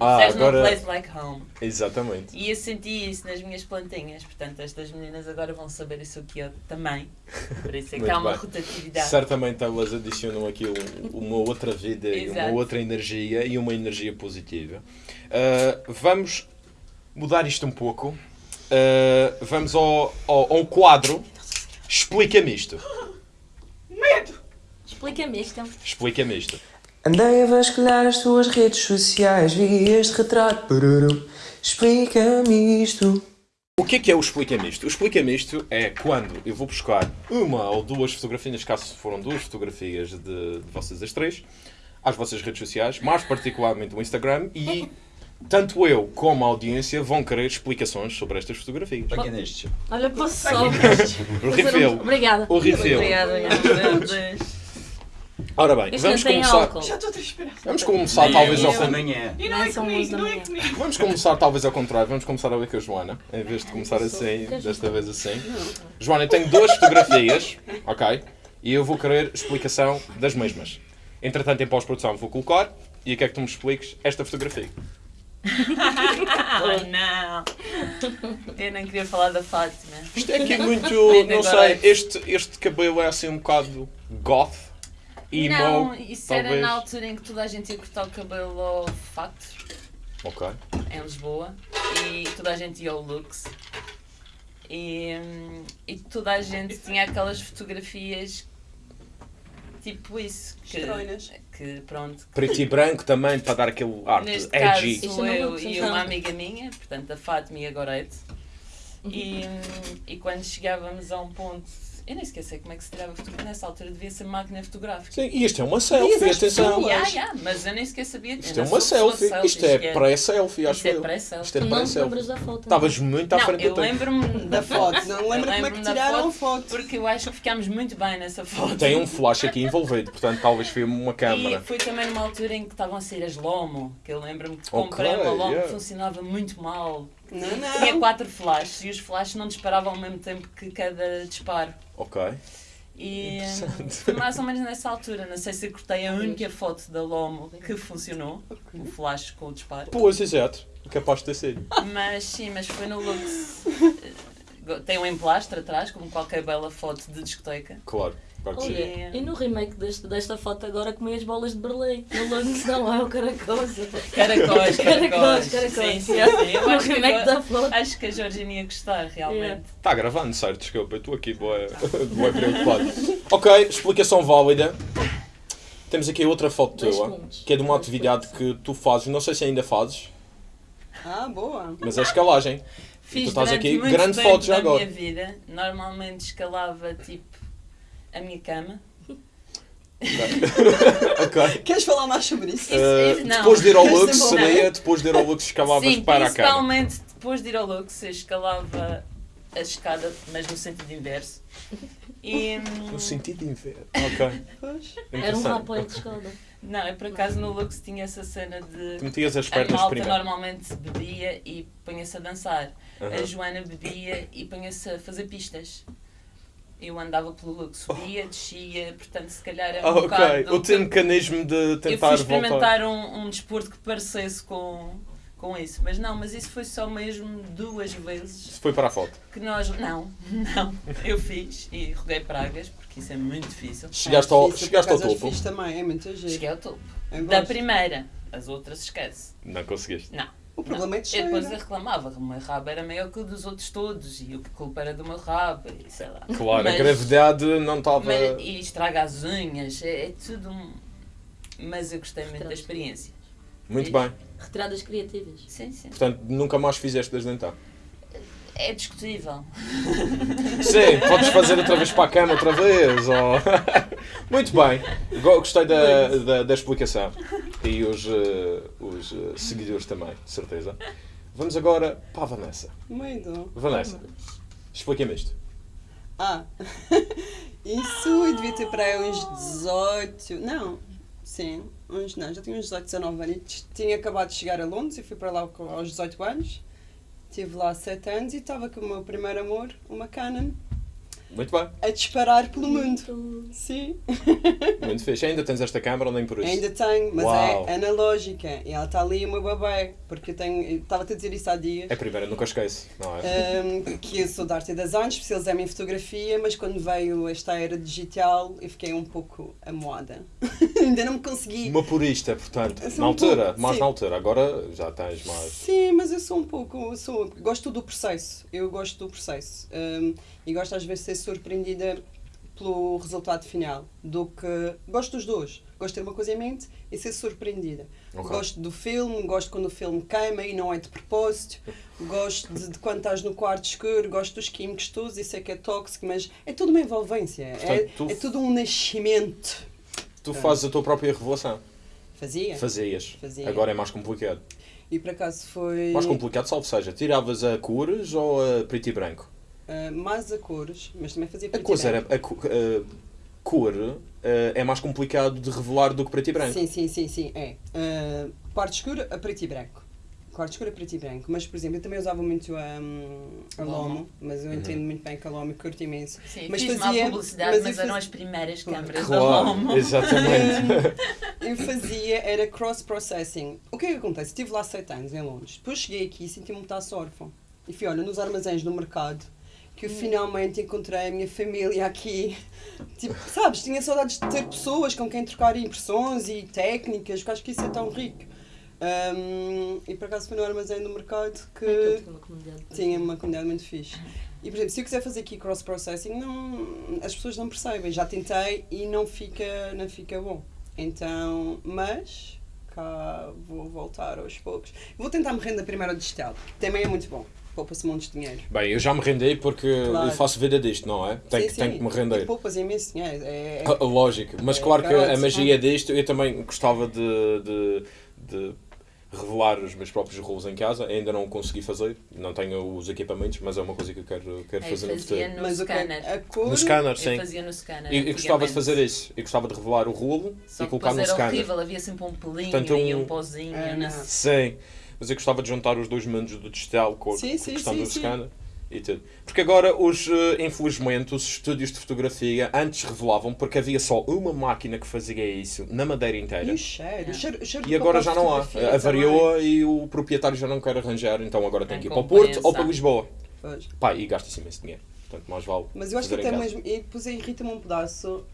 Ah, there's agora- no place like home. Exatamente. E eu senti isso nas minhas plantinhas, portanto, estas meninas agora vão saber isso aqui eu também. Por isso é que há uma bem. rotatividade. Certamente elas adicionam aqui um- uma outra vida e uma outra energia e uma energia positiva. Ah, vamos mudar isto um pouco. Ah, vamos ao, ao, a um quadro. Explica-me isto. Medo! Explica-me isto. Explica-me isto. Andei a vasculhar as tuas redes sociais, vi este retrato. Explica-me isto. O que é que é o Explica-me isto? O Explica-me isto é quando eu vou buscar uma ou duas fotografias, neste caso foram duas fotografias de, de vocês as três, às vossas redes sociais, mais particularmente o Instagram, e tanto eu como a audiência vão querer explicações sobre estas fotografias. Para que é neste? Olha, posso só. O um- Obrigada. O refill. Obrigada, meu Deus. Ora bem, Isto não vamos tem começar, álcool. Já estou a transpirar. vamos começar talvez ao contrário. amanhã. E não Não, é comigo, da não é manhã. comigo. Vamos começar talvez ao contrário, vamos começar a ver com a Joana, em vez de começar assim, desta vez assim. Joana, eu tenho duas fotografias, ok? E eu vou querer explicação das mesmas. Entretanto, em pós-produção vou colocar, e o que é que tu me expliques? Esta fotografia. Oh não! Eu nem queria falar da Fátima. Isto é aqui muito, Ainda não sei, este, este cabelo é assim um bocado goth, emo, não, isso talvez. era na altura em que toda a gente ia cortar o cabelo ao fato, Ok. em Lisboa, e toda a gente ia ao Lux. E, hum, e toda a gente tinha aquelas fotografias tipo isso. Que, Estranhas. que pronto. Preto e branco também, para dar aquele arte Neste caso edgy. Isto sou não eu e uma amiga minha, portanto a Fátima e a Gorete. E, hum, e quando chegávamos a um ponto. Eu nem esqueci como é que se tirava fotografia. Nessa altura devia ser máquina fotográfica. Sim, e isto é uma selfie, Diz atenção. Yeah, yeah, mas eu nem sequer sabia. Isto eu é uma pessoa selfie, isto é pré-selfie, acho Isto é eu. pré-selfie. Isto é Tu não te pré-selfie. lembras da foto. Estavas muito à frente eu do tempo. lembro-me Da foto. Não Eu lembro como é que tiraram a foto, foto. Porque eu acho que ficámos muito bem nessa foto. Tem um flash aqui envolvido, portanto talvez foi uma E câmara. foi também numa altura em que estavam a sair as Lomo, que eu lembro-me que comprei uma Lomo que funcionava muito mal. Não, Tinha não. quatro flashes e os flashes não disparavam ao mesmo tempo que cada disparo. Ok. E Interessante. foi mais ou menos nessa altura. Não sei se eu cortei a única foto da Lomo que funcionou, o flash com o disparo. Pois, exato. Capaz de ter sido. Mas sim, mas foi no Lux. Tem um emplastre atrás, como qualquer bela foto de discoteca. Claro, e no remake deste, desta foto agora comi as bolas de Berlim. No Lance não é o. Caracóis, Caracóis, caracóis. caracóis. Sim, sim, sim. Eu No remake da foto. acho que a Georgina ia gostar, realmente. Yeah. Está gravando, certo? Desculpa, eu estou aqui boa, boa preocupado. Ok, explicação válida. Temos aqui outra foto Dois tua, pontos. que é de uma atividade que tu fazes, não sei se ainda fazes, Ah, boa. mas é escalagem. Fiz tu estás aqui, grande foto já da agora. minha vida. Normalmente escalava tipo a minha cama. ok. Queres falar mais sobre isso? Uh, depois de ir ao Lux, seria depois de ir ao Lux escalavas Sim, para a cama. principalmente depois de ir ao Lux, eu escalava a escada, mas no sentido inverso. E, hum, No sentido de inverno. Ok. Era um rapaz de escada. não, eu por acaso no Lux tinha essa cena de. Tu metias as A pernas malta primeiro. normalmente bebia e punha-se a dançar. A. Joana bebia e punha-se a fazer pistas. Eu andava pelo Lux, subia, descia, portanto se calhar é um Ah, ok. bocado... O teu mecanismo de Eu tentar fui voltar. experimentar um, um desporto que parecesse com, com isso. Mas não, mas isso foi só mesmo duas vezes Se foi para a foto. que nós... Não, não. Eu fiz e roguei pragas, porque isso é muito difícil. Chegaste É ao, difícil, chegaste ao topo. fixe também, é muito giro. Cheguei ao topo. Eu Da primeira. As outras esquece. Não conseguiste. Não. O problema é Eu descer. depois eu reclamava, o meu rabo era maior que o dos outros todos e o que culpa era do meu rabo e sei lá. Claro, a Mas- gravidade não estava. E estraga as unhas, é, é tudo um... Mas eu gostei muito da experiência. Muito bem. Retiradas criativas. Sim, sim. Portanto, nunca mais fizeste desde então. É discutível. Sim, podes fazer outra vez para a cama, outra vez. Ou... Muito bem. Go- Gostei da, da, da explicação. E os, eh, os eh, seguidores também, de certeza. Vamos agora para a Vanessa. Medo. Vanessa, explica-me isto. Ah, isso eu devia ter para aí uns 18. Não, sim, uns não, já tinha uns 18, 19 anos. Tinha acabado de chegar a Londres e fui para lá aos 18 anos. Estive lá 7 anos e estava com o meu primeiro amor, uma Canon, Muito bem, a disparar pelo mundo. Sim, muito fixe. Ainda tens esta câmara ou nem por isso? ainda tenho, mas Uau. é analógica e ela está ali o meu bebê, porque eu tenho, estava-te a dizer isso há dias. É a primeira, nunca esquece, não é? Um, que eu sou de arte e design, especializei-me em fotografia, mas quando veio esta era digital eu fiquei um pouco amoada. Ainda não me consegui. Uma purista, portanto, na um altura, pouco, mais sim. na altura. Agora já tens mais. Sim, mas eu sou um pouco. Sou, gosto do processo. Eu gosto do processo. Um, e gosto às vezes de ser surpreendida pelo resultado final. Do que. Gosto dos dois. Gosto de ter uma coisa em mente e ser surpreendida. Ok. Gosto do filme, gosto quando o filme queima e não é de propósito. Gosto de, de quando estás no quarto escuro, gosto dos químicos todos, isso é que é tóxico, mas é tudo uma envolvência. é, Portanto, tu- é tudo um nascimento. Tu fazes a tua própria revelação. Fazia. Fazias. Fazia. Agora é mais complicado. E por acaso foi. Mais complicado, salvo seja, tiravas a cores ou a preto e branco? Ah, mais a cores, mas também fazia A preto e coisa branco. era. A, co- a cor ah, é mais complicado de revelar do que preto e branco. Sim, sim, sim, sim, é. Uh, quarto escuro a preto e branco. Quarto escuro a preto e branco. Mas, por exemplo, eu também usava muito um, a Lomo. Lomo, mas eu entendo muito bem que a Lomo curto imenso. Sim, Mas fiz fazia- mal publicidade, mas mas, eram as primeiras câmaras da Claro, Lomo. exatamente. Eu fazia, era cross-processing. O que é que acontece? Estive lá sete anos em Londres. Depois cheguei aqui e senti-me muito órfão. E fui, olha, nos armazéns do mercado, que eu finalmente encontrei a minha família aqui. Tipo, sabes, tinha saudades de ter pessoas com quem trocar impressões e técnicas, porque acho que isso é tão rico. Um, e por acaso foi no armazém do mercado é que uma comunidade? tinha uma comunidade muito fixe. E, por exemplo, se eu quiser fazer aqui cross-processing, não, as pessoas não percebem. Já tentei e não fica, não fica bom. Então, mas cá vou voltar aos poucos. Vou tentar me render primeiro ao digital, que também é muito bom. Poupa-se montes de dinheiro. Bem, eu já me rendi porque Claro. eu faço vida disto, não é? Tenho, Sim, que, sim, tenho que me E render. poupas imenso dinheiro. É, é- Ah, Lógico, mas É, claro que a magia disto, eu também gostava de, de, de revelar os meus próprios rolos em casa. Ainda não o consegui fazer, não tenho os equipamentos, mas é uma coisa que eu quero, quero Eu fazer no futuro. no mas é- scanner. a cor. No scanner, Eu sim. fazia no scanner. Eu, eu gostava de fazer isso. Eu gostava de revelar o rolo Só e colocar no era scanner. horrível, havia sempre um pelinho Portanto, e um- um pozinho. Ah, não. Sim, mas eu gostava de juntar os dois mundos do digital com a Sim, com a sim, questão sim, do sim. scanner e tudo. Porque agora, os, eh, infelizmente, os estúdios de fotografia antes revelavam porque havia só uma máquina que fazia isso na madeira inteira. E o cheiro, o cheiro, o cheiro E agora já não há. fotografia Avariou e o proprietário já não quer arranjar, então agora tem Em que ir para o Porto ou para. Lisboa. Pois. Pá, e gasta-se imenso dinheiro. Portanto, mais vale. Mas eu acho que até mesmo. E depois aí irrita-me um pedaço.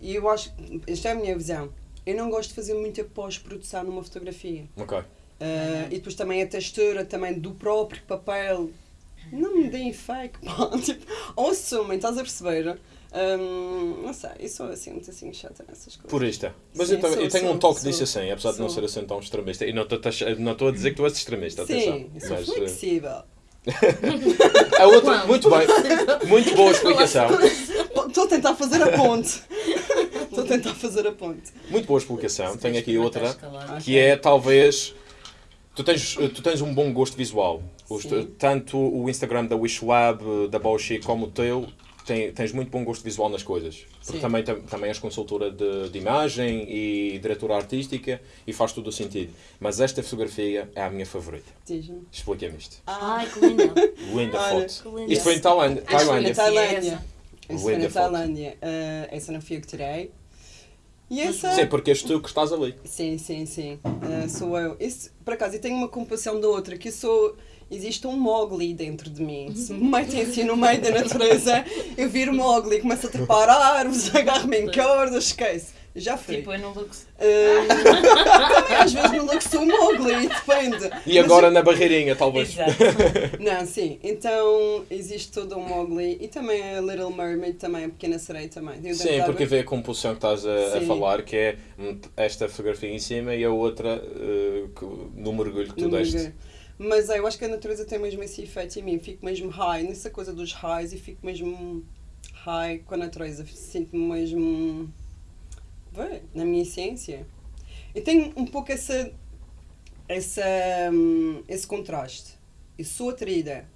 E eu acho. Esta é a minha visão. Eu não gosto de fazer muita pós-produção numa fotografia. Ok. Ah, e depois também a textura também do próprio papel. Não me deem fake, pá. Tipo, ou assumem, estás a perceber? Ahm, não sei, eu sou assim, muito assim chata nessas coisas. Purista. Mas Sim, eu, também- sou, eu tenho sou, um toque sou. disso assim, apesar de não Sou. ser assim tão extremista. E não estou a- não estou a dizer que tu és extremista, atenção. Sim, sou Mas, eh, flexível. a outra, muito bem, muito boa explicação. Estou a tentar fazer a ponte. Estou a tentar fazer a ponte. Muito boa explicação. Tenho aqui outra, que é talvez. Tu tens, tu tens um bom gosto visual. Os- tanto o Instagram da Wishlab, da Bauchi, como o teu, tem, tens muito bom gosto visual nas coisas. Porque Sim. também, tam- também és consultora de, de imagem e diretora artística e faz todo o sentido. Mas esta fotografia é a minha favorita. Diz-me. Explica-me isto. Ah, Ai, que linda. Linda Olha, foto. Isto foi em Tailândia. Isso foi na Tailândia. Isso foi na. Tailândia. Ah, essa não fui eu que tirei. E essa... Sim, porque és tu que estás ali. Sim, sim, sim. Ah, sou eu. Isso, por acaso, eu tenho uma comparação da outra, que eu sou... Existe um Mowgli dentro de mim. Se me metem assim no meio da natureza, eu viro Mowgli, começo a trepar árvores, agarro-me em cordas, esquece. Já fui. Tipo, eu no Lux. Ah, também às vezes no look sou Mowgli, depende. E agora na barreirinha, talvez. Exato. Não, sim. Então existe todo um Mowgli e também a Little Mermaid também, a Pequena Sereia também. Eu Sim, porque vê a composição que estás a, a falar, que é esta fotografia em cima e a outra eh, que- no mergulho que tu no deste. mergulho. Mas é, eu acho que a natureza tem mesmo esse efeito em mim. Fico mesmo high, nessa coisa dos highs e fico mesmo high com a natureza. Sinto-me mesmo. Vê, na minha essência. E tenho um pouco essa, essa, hum, esse contraste. Eu sou atraída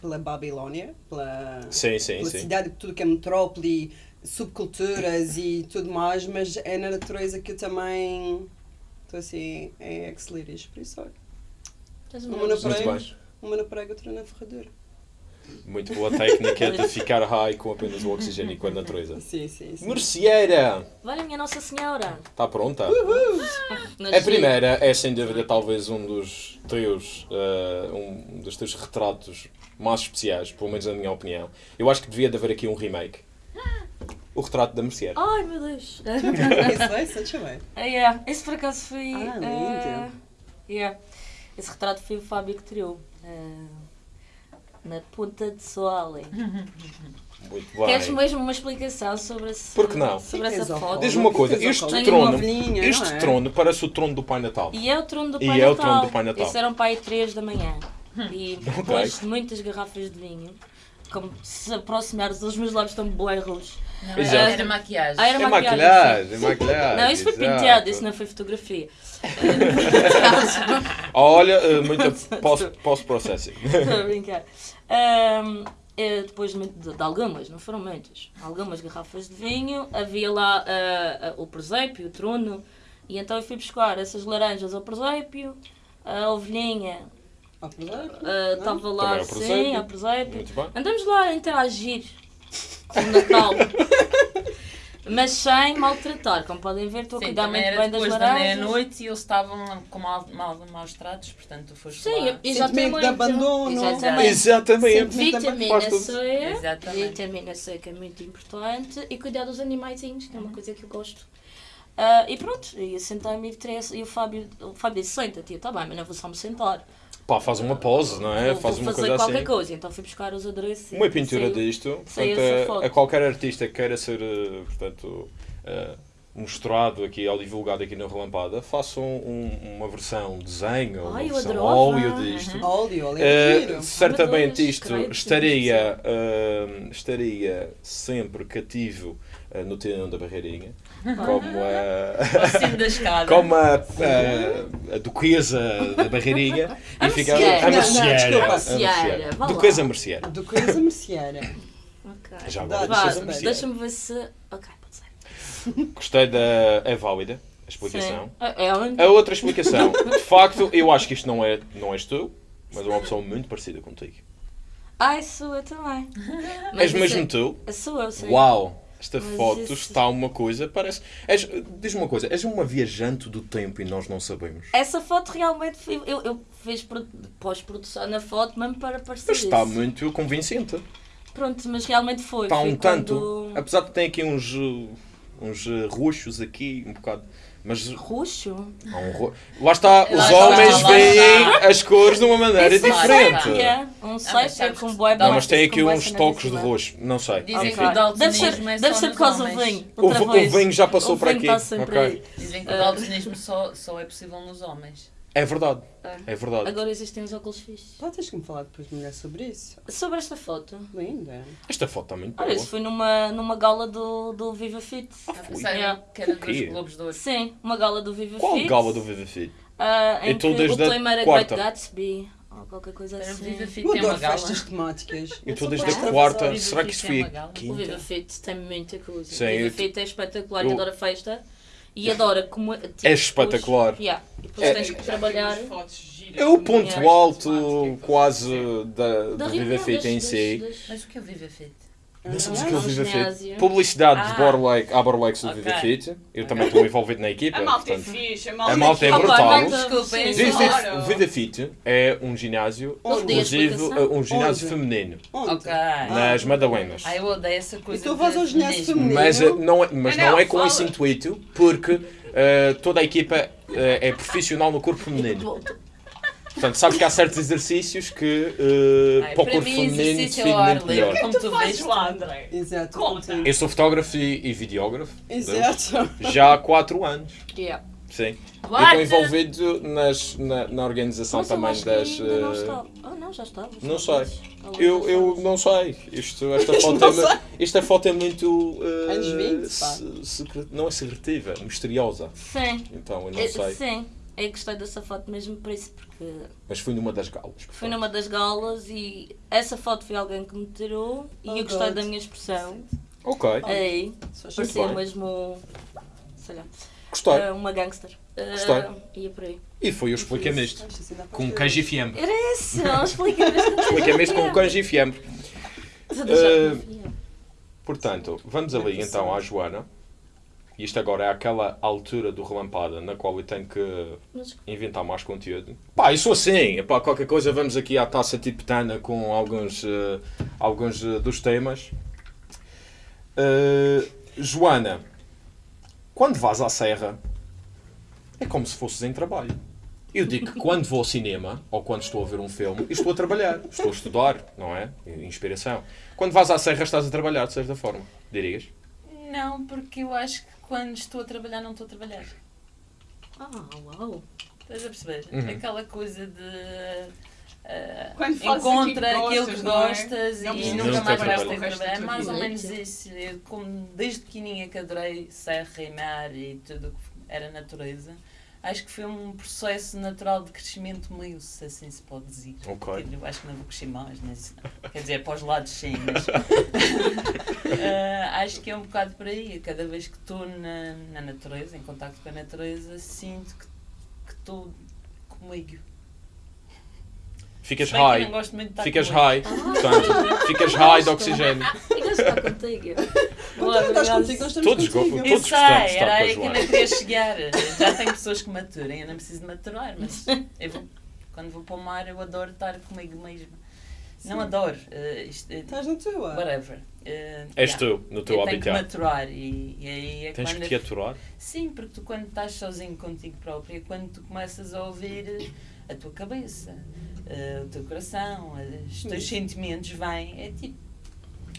pela Babilónia, pela, Sim, sim, pela sim. cidade, tudo que é metrópole, subculturas e tudo mais, mas é na natureza que eu também estou assim, é ex-libris, por isso olha. Uma na praia, bem. uma na praia, outra na ferradura. Muito boa técnica de ficar high com apenas o oxigênio e com a natureza. Sim, sim, sim. Merceeira! Olha, minha Nossa Senhora. Está pronta? Nasci. A primeira é sem dúvida talvez um dos teus, eh, um dos teus retratos mais especiais, pelo menos na minha opinião. Eu acho que devia de haver aqui um remake. O retrato da Merceeira. Ai, meu Deus. Isso vai, deixa. Ah, yeah. Esse por acaso foi. Ah, lindo. ah, yeah. Esse retrato foi o Fábio que tirou. ah, na Ponta de Soale. Muito bem. Queres mesmo uma explicação sobre, esse, Por que não? sobre essa foto? Diz-me uma coisa, este trono, uma este não é? trono parece o trono do Pai Natal. E é o trono do E Pai é o Natal. trono do Pai Natal. Isso eram pai 3 da manhã. E depois de muitas garrafas de vinho, como se aproximares, os meus lábios estão bem rojos. Não, Exato. era, era maquiagem. Ah, era É maquiagem, maquilhagem, é maquilhagem. Não, isso foi exato. penteado, isso não foi fotografia. Olha, eh, muita post- post-processing. Estou a brincar. Ahm, eh, depois de, muito- de- algumas, não foram muitas, algumas garrafas de vinho, havia lá ah, o presépio, o trono, e então eu fui buscar essas laranjas ao presépio, a ovelhinha estava lá, Também ao sim, presépio. ao presépio. Muito. Andamos lá a interagir o Natal. Mas sem maltratar, como podem ver, estou a cuidar muito bem das depois da laranjas. meia-noite e eles estavam com mal, mal, maus tratos, portanto tu foste Sim, lá. Sentimento de abandono. Exatamente. Exatamente. Vitamina. C, Exatamente. vitamina C que é muito importante e cuidar dos animaizinhos, que é uma coisa que eu gosto. Ah, e pronto, e eu sentei-me e e o Fábio, o Fábio disse, senta-te, eu, tá bem, mas não vou só me sentar. Pá, faz uma pose, não é? vou, Faz vou uma fazer coisa qualquer assim. coisa. Então fui buscar os adereços. Uma pintura saiu. disto, saiu portanto, essa a, foto. a qualquer artista que queira ser, eh, portanto, eh, mostrado aqui ou divulgado aqui na Relampada, façam um- uma versão desenho, uma Ai, eu versão óleo disto. Óleo, óleo Eh, é giro. certamente Deus, isto estaria, eh, estaria sempre cativo no tendão da barreirinha, como a, como a, a, a duquesa da barreirinha A e ficava a Não, não, merceeira. desculpa. a Merceeira, merceeira. vá lá. Duquesa merceeira. Do coisa merceeira. Ok. Já Dá, agora duquesa deixa-me ver se... Ok, pode ser. Gostei da. É válida a explicação. Sim. Onde? A outra explicação, de facto, eu acho que isto não, é, não és tu, mas é uma pessoa muito parecida contigo. Ai, sou eu também. Mas és mesmo é- tu? Sou eu, sim. Uau! Esta Mas foto isso- está uma coisa, parece. És- Diz-me uma coisa, és uma viajante do tempo e nós não sabemos. Essa foto realmente foi, eu, eu fiz pro- pós-produção na foto mesmo para parecer Mas está isso. muito convincente. Pronto, mas realmente foi. Está foi um quando- tanto. Apesar de ter aqui uns, uh, uns uh, roxos aqui, um bocado. Mas Roxo? há um ro... Lá está, os Lá homens veem está. as cores de uma maneira Isso é diferente. sépia. Um mas sépia sabes com dá- Não, mas tem aqui uns toques de roxo. Não sei. Dizem Enfim. que o Deve ser, daltonismo é deve ser por causa do vinho. O, vinho já passou O vinho aqui. Dizem que o Ah. daltonismo só, só é possível nos homens. É verdade. É. É verdade. Agora existem os óculos fixos. Pá, tens que me falar depois melhor sobre isso. Sobre esta foto. Linda. Esta foto está muito boa. Olha, isso foi numa, numa gala do, do Viva Fit. Sério, Yeah. que era O dos Globos de Ouro. Sim, uma gala do Viva Qual Fit. gala do Viva Fit? Ah, em Então, que desde o a tema era quarta. Great Gatsby. Ou qualquer coisa Era assim. Viva Fit Eu tem uma adoro gala. festas temáticas. Eu estou desde a quarta. Será que isso foi uma gala. O quinta? Viva Fit tem muita coisa. Sim, o Viva Fit é espetacular, eu- eu adoro a festa. E adora como. Tipo, É espetacular. Depois, yeah, e depois É- tens que trabalhar. É o ponto alto quase da, Da do Viva Fit em si. Mas o que é o Viva Fit? Não sabes Ah, o que é o Viva. Fit? Publicidade de Ah. Borlake, à Borlake do Ok. Viva Fit. Eu também estou envolvido na equipa. A malta é portanto, fixe, a A malta, malta é fixe. brutal. Malta- Desculpem, Claro. o Viva Fit é um ginásio, explicação. um ginásio Onde? feminino, Onde? Nas Madalenas. Ai, eu odeio essa coisa. Então vais de ao ginásio feminino. Mas, eh, não é, mas não é com fala. esse intuito, porque eh, toda a equipa eh, é profissional no corpo feminino. Portanto, sabes que há certos exercícios que eh, Ai, para o corpo mim, feminino ar definem livre, melhor. como tu Faz vês. lá, André. Exato. Conta. Eu sou fotógrafo e, e videógrafo Exato. já há 4 anos. Yeah. Sim. Eu What? estou envolvido nas, na, na organização Mas eu também das. ainda não eh, está. Ah, não, já estava. não sei. Eu, eu não sei. Isto, esta, foto é, mu- esta foto é muito. eh, Anos 20, pá. se- secre- não é secretiva, misteriosa. Sim. Então eu não É, sei. Sim. Eu gostei dessa foto mesmo por isso, porque Mas fui numa das galas. fui numa das galas e essa foto foi alguém que me tirou e Oh, eu gostei God. da minha expressão. Ok. Só achei parecia mesmo. sei lá. Gostei. ah, uma gangster. Gostei. Ia por aí. E foi eu expliquei-me isto. Com queijo e fiambre. Era isso, não explica-me isto. Com queijo e fiambre. Estou a deixar Eh, de confiar. Portanto, vamos ali então à Joana. Isto agora é aquela altura do relampada na qual eu tenho que inventar mais conteúdo. Pá, sou assim. Pá, qualquer coisa vamos aqui à taça tibetana com alguns, eh, alguns eh, dos temas. Eh, Joana, quando vais à serra, é como se fosses em trabalho. Eu digo que quando vou ao cinema, ou quando estou a ver um filme, estou a trabalhar, estou a estudar, não é? Inspiração. Quando vais à serra, estás a trabalhar, de certa forma, dirias? Não, porque eu acho que quando estou a trabalhar, não estou a trabalhar. Ah, uau. Estás a perceber? Uhum. Aquela coisa de. Quando fazes encontra aquilo que aquilo gostas, que não é? Não e precisas nunca mais vais ter trabalhar. É mais ou menos isso. Eu, como desde pequenininha que adorei serra e mar e tudo o que era natureza, acho que foi um processo natural de crescimento meio, se assim se pode dizer. Ok. Eu acho que não vou crescer mais, mas quer dizer, para os lados sim, mas Ah, acho que é um bocado por aí. Cada vez que estou na, na natureza, em contacto com a natureza, sinto que estou comigo. Ficas high. não gosto muito de estar Ficas comigo. high. Portanto, ficas high de oxigênio. De estar contigo. Então, estás contigo, nós estamos Todos contigo. Eu Todos gostamos de sei, estar era com a aí que não queria chegar. Já tem pessoas que maturem, eu não preciso de maturar, mas eu vou- quando vou para o mar eu adoro estar comigo mesma. Não adoro. eh, isto, eh, Estás na tua. whatever. Eh, És yeah. tu, no teu eu tenho que habitat. maturar e, e aí é Tens quando que te aturar. Sim, porque tu quando estás sozinho contigo próprio é quando tu começas a ouvir a tua cabeça, eh, o teu coração, os teus sentimentos vêm, é tipo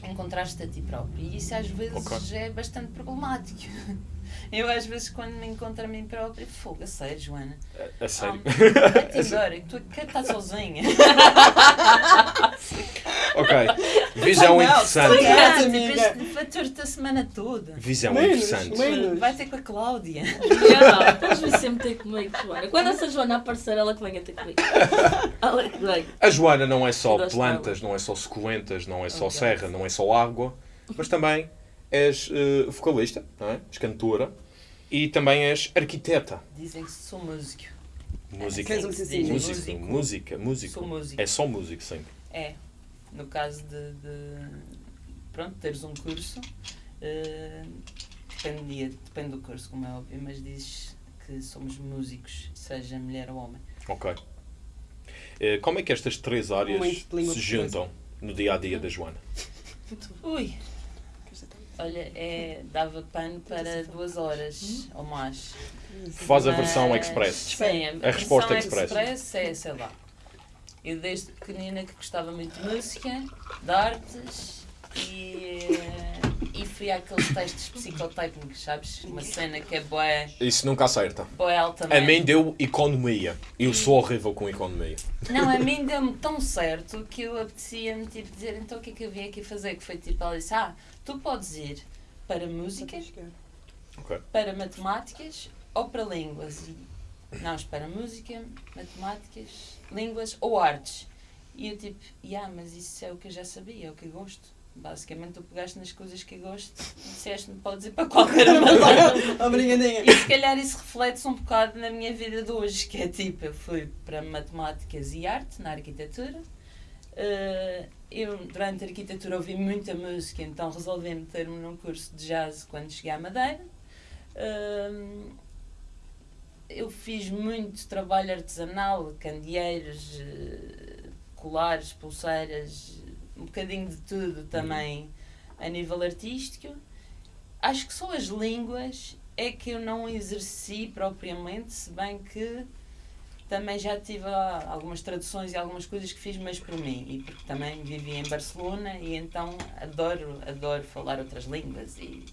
encontrar-te a ti próprio. E isso às vezes Ok. é bastante problemático. Eu às vezes quando me encontro a mim própria, fogo, a sério, Joana. A sério. Ah, que tu quer estar sozinha. Ok. Visão Não, interessante. tipo, amiga. fator-te a semana toda. Visão Menos, interessante. menos. Vai ter com a Cláudia. Yeah, Podes vir sempre ter comigo, Joana. Quando essa Joana aparecer, ela que venha ter comigo. Ela que venha. A Joana não é só plantas, não é só suculentas, não é só Ok. serra, não é só água, mas também és eh, vocalista, não é? és cantora e também és arquiteta. Dizem que sou músico. Música. Um Músico. música, músico. Sou músico. É só músico, sim. É, no caso de, de pronto, teres um curso, eh, dependia, depende do curso, como é óbvio, mas dizes que somos músicos, seja mulher ou homem. Ok. Eh, Como é que estas três áreas se juntam no dia a dia da Joana? Ui! Olha, é, dava pano para duas horas ou mais. Faz a versão Mas, express. Sim, A resposta versão express. é, sei lá. Eu desde pequenina que gostava muito de música, de artes e, e fui àqueles testes psicotécnicos, sabes? Uma cena que é boé, Isso nunca acerta. boé A altamente. mim deu economia. Eu sou horrível com economia. Não, a mim deu-me tão certo que eu apetecia-me tipo, dizer então o que é que eu vim aqui fazer? Que foi tipo, ela disse, ah, tu podes ir para música, Ok. para matemáticas ou para línguas. E, não, espera, música, matemáticas, línguas ou artes. E eu tipo, yeah, mas isso é o que eu já sabia, é o que eu gosto. Basicamente, tu pegaste nas coisas que eu gosto e disseste-me, podes ir para qualquer uma. Obrigadinha. E se calhar isso reflete-se um bocado na minha vida de hoje, que é tipo, eu fui para matemáticas e arte, na arquitetura. Eh, eu, durante a arquitetura, ouvi muita música, então resolvi meter-me num curso de jazz quando cheguei à Madeira. Eh, eu fiz muito trabalho artesanal, candeeiros, eh, colares, pulseiras, um bocadinho de tudo também a nível artístico. Acho que só as línguas é que eu não exerci propriamente, se bem que também já tive ah, algumas traduções e algumas coisas que fiz mais por mim e porque também vivi em Barcelona e então adoro, adoro falar outras línguas e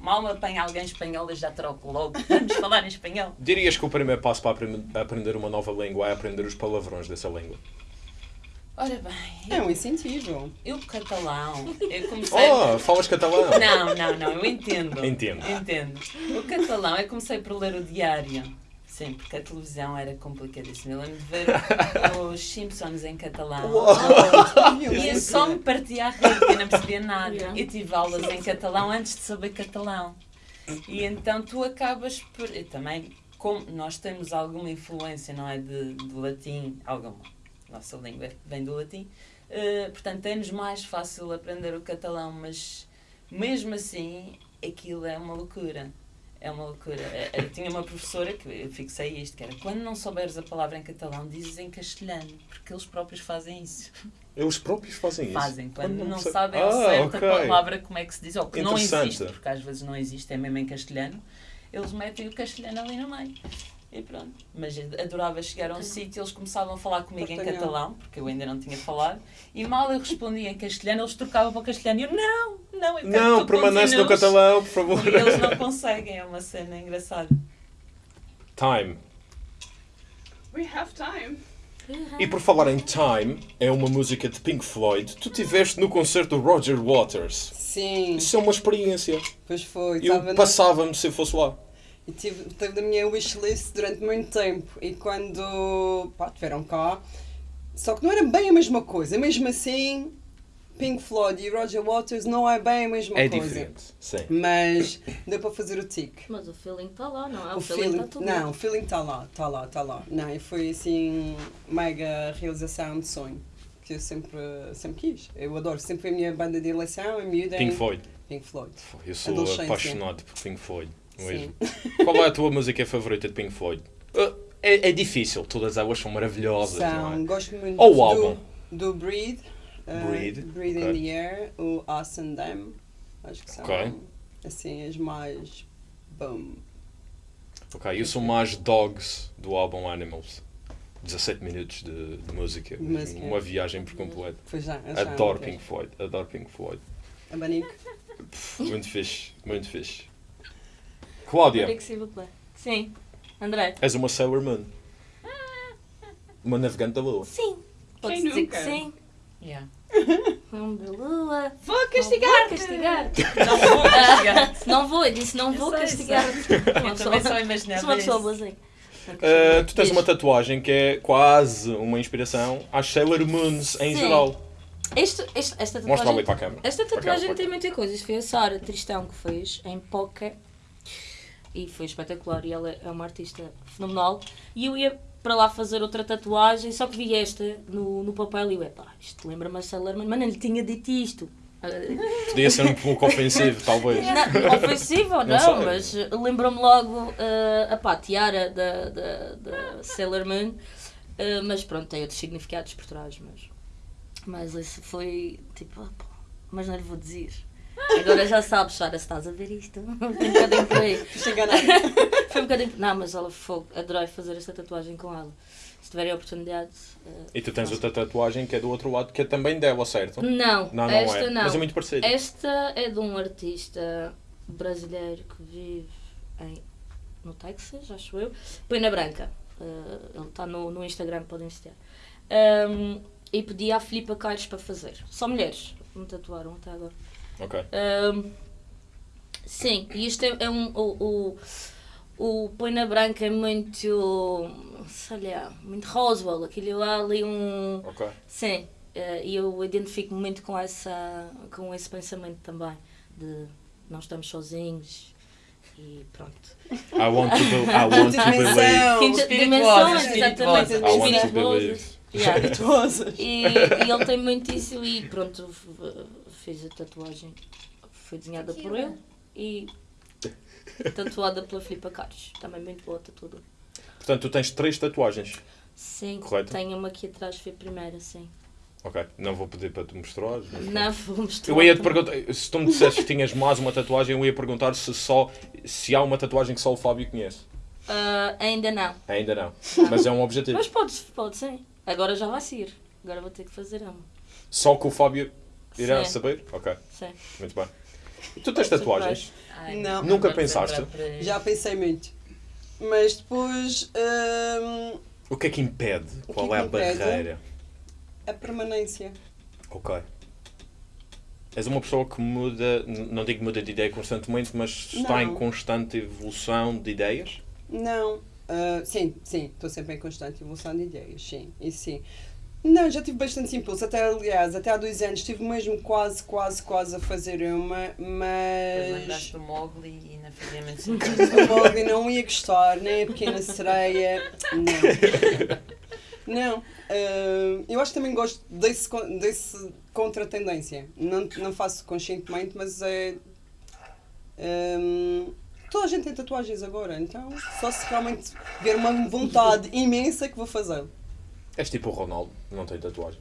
mal me apanha alguém espanhol eu já troco logo, vamos falar em espanhol. Dirias que o primeiro passo para aprender uma nova língua é aprender os palavrões dessa língua? Ora bem, É um incentivo. eu catalão, eu comecei... Oh, falas catalão? Não, não, não, eu entendo. Entendo. Entendo. O catalão, eu comecei por ler o diário. Sim, porque a televisão era complicadíssima. Eu lembro de ver os Simpsons em catalão. E eu só me partia a rir, porque eu não percebia nada. Yeah. Eu tive aulas em catalão antes de saber catalão. E então tu acabas por. Eu também, como nós temos alguma influência, não é? De, do latim, alguma. Nossa língua vem do latim. eh, portanto, é-nos mais fácil aprender o catalão, mas mesmo assim, aquilo é uma loucura. É uma loucura. Eh, Eu tinha uma professora que eu fixei isto, que era quando não souberes a palavra em catalão, dizes em castelhano, porque eles próprios fazem isso. Eles próprios fazem isso? Fazem, quando Quando não sa- sabem Ah, ao certo ok. a palavra como é que se diz, ou que não existe, porque às vezes não existe, é mesmo em castelhano, eles metem o castelhano ali no meio. E pronto. Mas adorava chegar a um sítio, eles começaam a falar comigo em Portanhol. catalão, porque eu ainda não tinha falado, e mal eu respondia em castelhano, eles trocavam para o castelhano e eu, não, não, eu Não, permanece no continues." catalão, por favor. E eles não conseguem, é uma cena engraçada. Time. We have time. E por falar em Time, é uma música de Pink Floyd. Tu tiveste no concerto do Roger Waters. Sim, Isso é uma experiência. pois foi. Eu passava-me se eu fosse lá. E tive, teve na minha wishlist durante muito tempo. E quando pá, tiveram cá, só que não era bem a mesma coisa. Mesmo assim, Pink Floyd e Roger Waters não é bem a mesma É coisa. diferente. Sim. Mas deu para fazer o tique. Mas o feeling está lá, não é? o feeling feeling, está tudo não, o feeling está lá, está lá, está lá. Não, e foi assim, mega realização de sonho. Que eu sempre, sempre quis. Eu adoro, sempre foi a minha banda de eleição, a miúda em Pink Floyd. Pink Floyd. Eu sou apaixonado por Pink Floyd. Mesmo. Sim. Qual é a tua música favorita de Pink Floyd? Uh, É, é difícil, todas elas são maravilhosas. não São, é? gosto muito Ou o do, álbum. do Breathe, uh, Breathe, Breathe ok. in the Air, o Us and Them. Acho que são Ok. assim as mais. Boom. Ok, eu sou mais Dogs do álbum Animals. 17 minutos de, de música. Música. Uma viagem por completo. Já. já Adoro. Pink Floyd. Adoro Pink Floyd. Abanico. Pff, Muito fixe. Muito fixe. Cláudia, é? Sim. André? és uma Sailor Moon. Uma navegante da lua. Sim. Pode dizer nunca? que sim. Yeah. Vamos da lua. Vou Não castigar! vou castigar. Não vou castigar. Não vou, eu disse não vou sei, castigar. Uma Eu também só imaginava sou uma pessoa boazinha. Uh, tu tens uma tatuagem que é quase uma inspiração às Sailor Moons em Sim. geral. Este, este, esta Mostra tatuagem, ali para a câmera. esta Para tatuagem câmera, para tem a muitas coisas. Foi a Sara Tristão que fez em Poca e foi espetacular. E ela é uma artista fenomenal. E eu ia para lá fazer outra tatuagem, só que vi esta no, no papel e eu, epá, isto lembra-me a Sailor Moon, mas não lhe tinha dito isto. Podia ser um pouco ofensivo, talvez. Não, ofensivo ou Não não, mas eh, lembrou-me logo uh, a pá, tiara da, da, da Sailor Moon, Uh, mas pronto, tem outros significados por trás, mas, mas isso foi tipo, ah, pô, mas não lhe vou dizer. Agora já sabes, Sara, se estás a ver isto. Foi um bocadinho por aí. Foi um bocadinho. Não, mas ela foi. Adorei fazer esta tatuagem com ela. se tiverem a oportunidade. eh, E tu tens outra tatuagem que é do outro lado, que é também dela, certo? Não, Não, não esta é. não. Mas é muito parecido. Esta é de um artista brasileiro que vive em, no Texas, acho eu. Pena Branca. Eh, ele está no, no Instagram, podem seguir. Um, e pedi à Filipa Caires para fazer. Só mulheres me tatuaram até agora. Ok. Um, sim, e isto é, é um. O, o, o Põe na Branca é muito. sei lá, muito Roswell. Aquilo há ali um. Ok. Sim, eh, e eu identifico-me muito com, essa, com esse pensamento também. De não estamos sozinhos e pronto. I want to, be, I want to believe. Dimensões, exatamente. I want to believe. Yeah. Espirituosas. E, e ele tem muito isso e pronto, f- fiz a tatuagem. Foi desenhada por ele e tatuada pela Filipa Caros. Também muito boa tatuadora. Portanto, tu tens três tatuagens. Sim, Correto. tenho uma aqui atrás, foi a primeira, sim. Ok. Não vou pedir para tu mostrares. mas. Não, vou mostrar. Eu ia te perguntar, se tu me dissesses que tinhas mais uma tatuagem, eu ia perguntar se só se há uma tatuagem que só o Fábio conhece. Ah, ainda não. Ainda não. Mas é um objetivo. Mas pode, pode sim. Agora já vai ser. Agora vou ter que fazer uma. Só que o Fábio irá Sim. saber? Ok, Sim. muito bem. E tu tens tatuagens? Ai, Não. Nunca pensaste? Já pensei muito. Mas depois hum, O que é que impede? O que Qual é é que a impede? barreira? a permanência. Ok. És uma pessoa que muda, não digo muda de ideia constantemente, mas está em Não. constante evolução de ideias? Não. Ah, sim, sim, estou sempre em constante evolução de ideias, sim, isso sim. Não, já tive bastante impulso, até aliás, até há dois anos estive mesmo quase, quase, quase a fazer uma, mas lembraste do Mowgli e não fazia muito o sentido. Mowgli não ia gostar, nem a pequena sereia, não. Não, ah, eu acho que também gosto desse, desse contra-tendência. Não, não faço conscientemente, mas é. hum, toda a gente tem tatuagens agora, então só se realmente ver uma vontade imensa que vou fazer. És tipo o Ronaldo, não tem tatuagem.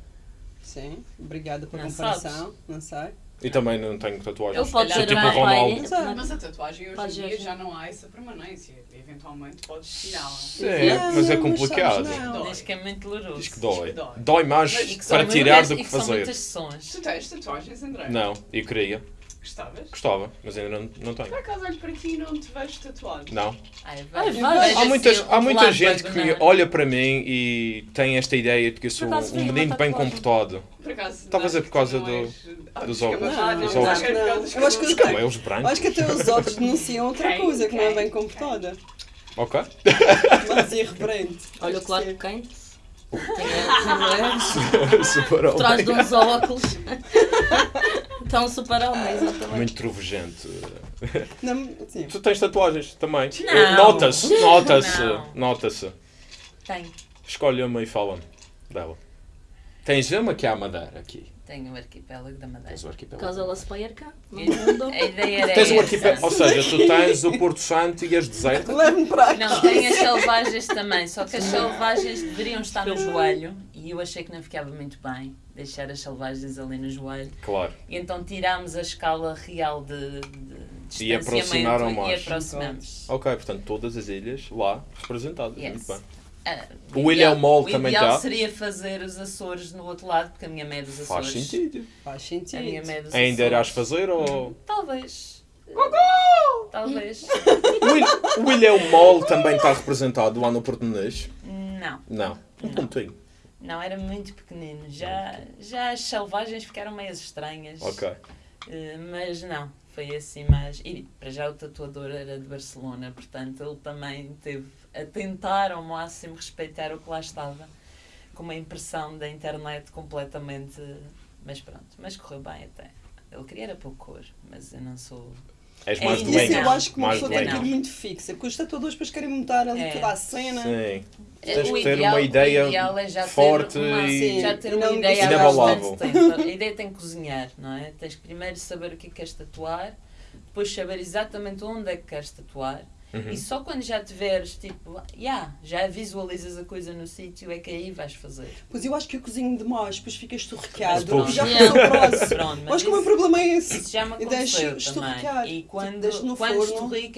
Sim, obrigada pela Não comparação, não sei. E também não tenho tatuagem. Ele pode Sou ser tipo o Ronaldo. Mas a tatuagem hoje Pode em dia já não há essa permanência. Eventualmente podes tirá-la. Sim, Não, mas é complicado. sabes, não. Diz que é muito doloroso. Diz que dói. Dói. Mais para tirar do que são fazer. muitas sessões. Tu tens tatuagens, André? Não, eu queria. Gostavas? Gostava, mas ainda não, não tenho. Por acaso olho para ti e não te vejo tatuado. Não. Ai, vai. Há, muitas, assim, há muita gente que olha para mim e tem esta ideia de que eu sou acaso um menino bem comportado. Por acaso. Talvez é por causa do- és- Ah, dos dos óculos. cabelos. Não, Os não, óculos. não. Eu acho que Os os cabelos brancos. acho que até os outros denunciam outra coisa que não é bem comportada. Ok. Mas irreverente. Olha o Acho Clark que sim. Kent. Tem Super por trás de homem. uns óculos. Então, super homem, exatamente. Muito trovejante. Não, sim. Tu tens tatuagens também. Nota-se, nota-se, nota-se. Tenho. Escolhe uma e fala-me dela. Tens uma que é a Madeira aqui. Tenho o arquipélago da Madeira. Tens o arquipélago. Caso ela se perca, no mundo. A ideia era Tens o essa. arquipélago. Ou seja, tu tens o Porto Santo e as desertas. Leve-me para aqui. Não, tem as selvagens também, só que as selvagens deveriam estar no joelho e eu achei que não ficava muito bem deixar as selvagens ali no joelho. Claro. E então tirámos a escala real de, de E aproximaram mais. e aproximamos. Ok, portanto, todas as ilhas lá representadas. Yes. Muito bem. Ah, O Ilha Mol o também ideal tá? seria fazer os Açores no outro lado, porque a minha mãe é dos Faz Açores. sentido. Faz A minha sentido. mãe é dos Ainda irás Açores. fazer ou. Talvez. Talvez. O Ilha- O Ilhéu Mol também está representado lá no Português? Não. Não. Um pontinho. Não, era muito pequenino. Já, já as selvagens ficaram meio estranhas. Ok. Eh, mas não, foi assim mais. E para já o tatuador era de Barcelona, portanto ele também teve a tentar ao máximo respeitar o que lá estava, com uma impressão da internet completamente. Mas pronto, mas correu bem até. Ele queria era pouco cor, mas eu não sou. És mais Ainda Isso lenha. eu acho que uma mais pessoa tem que ir muito fixa. Que os tatuadores depois querem mudar ali É. toda a cena. Sim. Eh, Tens o que ter ideal- uma ideia é já ter forte uma, e já ter uma não ideia há inabalável. bastante tempo. A ideia tem que cozinhar, não é? Tens que primeiro saber o que é que queres tatuar, depois saber exatamente onde é que queres tatuar. Uhum. E só quando já tiveres, tipo, yeah, já visualizas a coisa no sítio, é que aí vais fazer. Pois eu acho que eu cozinho demais, depois ficas Depois- e já Yeah. passou o próximo. Pronto, Mas que o meu problema é esse. isso já me E deixo aconteceu também. E Tipo, quando, deixo no quando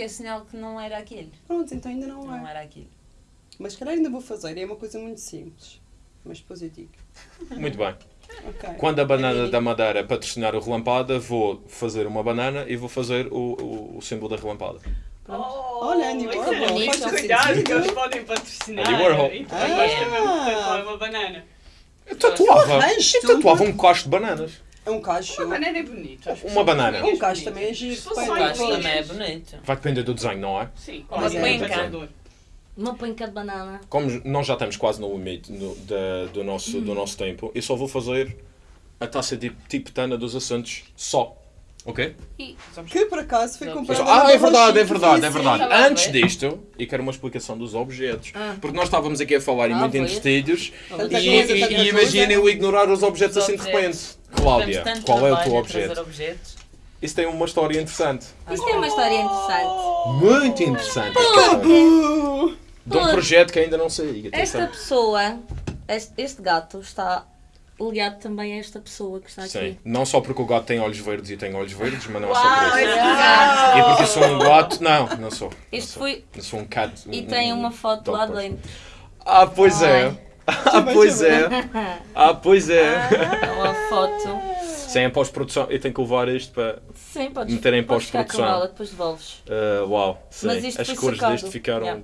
é sinal que não era aquilo. Pronto, então ainda não Não é. era aquilo. Mas se calhar ainda vou fazer, é uma coisa muito simples. Mas depois eu digo. Muito bem. Ok. Quando a banana da Madeira patrocinar o Relampada, vou fazer uma banana e vou fazer o, o, o símbolo da Relampada. Oh, Olha, Andy isso é Warhol, bonito. faz Cuidado que eles podem patrocinar. Andy Warhol. E mesmo Ah. tatuar uma banana. Eu tatuava, Arranjo eu tatuava um cacho de bananas. É um cacho. Uma banana é que Uma banana. Um cacho bonitas. também é giro. Se fosse Põe só O Ai, gajo pois. também é bonito. Vai depender do desenho, não é? Sim, Uma mas é penca. Uma penca de banana. Como nós já estamos quase no limite no- da- do, nosso, do nosso tempo, eu só vou fazer a taça de tibetana dos assentos só. Ok? Que por acaso foi comprado. Ah, é verdade, é verdade, é verdade. Antes disto, e quero uma explicação dos objetos. Ah. Porque nós estávamos aqui a falar e Ah, muito foi. Tanta e, e, e imaginem eu ignorar os objetos Os assim de objetos. repente. Cláudia, qual é o teu objeto? objetos. Isso tem uma história interessante. Isto é uma história interessante. Muito interessante. De um projeto que ainda não sei. Esta pessoa, este, este gato, está ligado também a esta pessoa que está aqui. Sim, não só porque o gato tem olhos verdes e tem olhos verdes, mas não é Uau, só por isso. gato! E porque eu sou um gato, não, não sou. não Isto sou. foi. Eu sou um cat. E um- tem um uma foto dog lá person. dentro. Ah, pois é. Ai. Ah, pois é. Ah, pois é. É uma foto. Sem a pós-produção, eu tenho que levar isto para. Sim, podes, Meter em pós-produção. ela, depois devolves. Ah, uau, sim. Mas isto As foi cores sacado. deste ficaram. Yeah.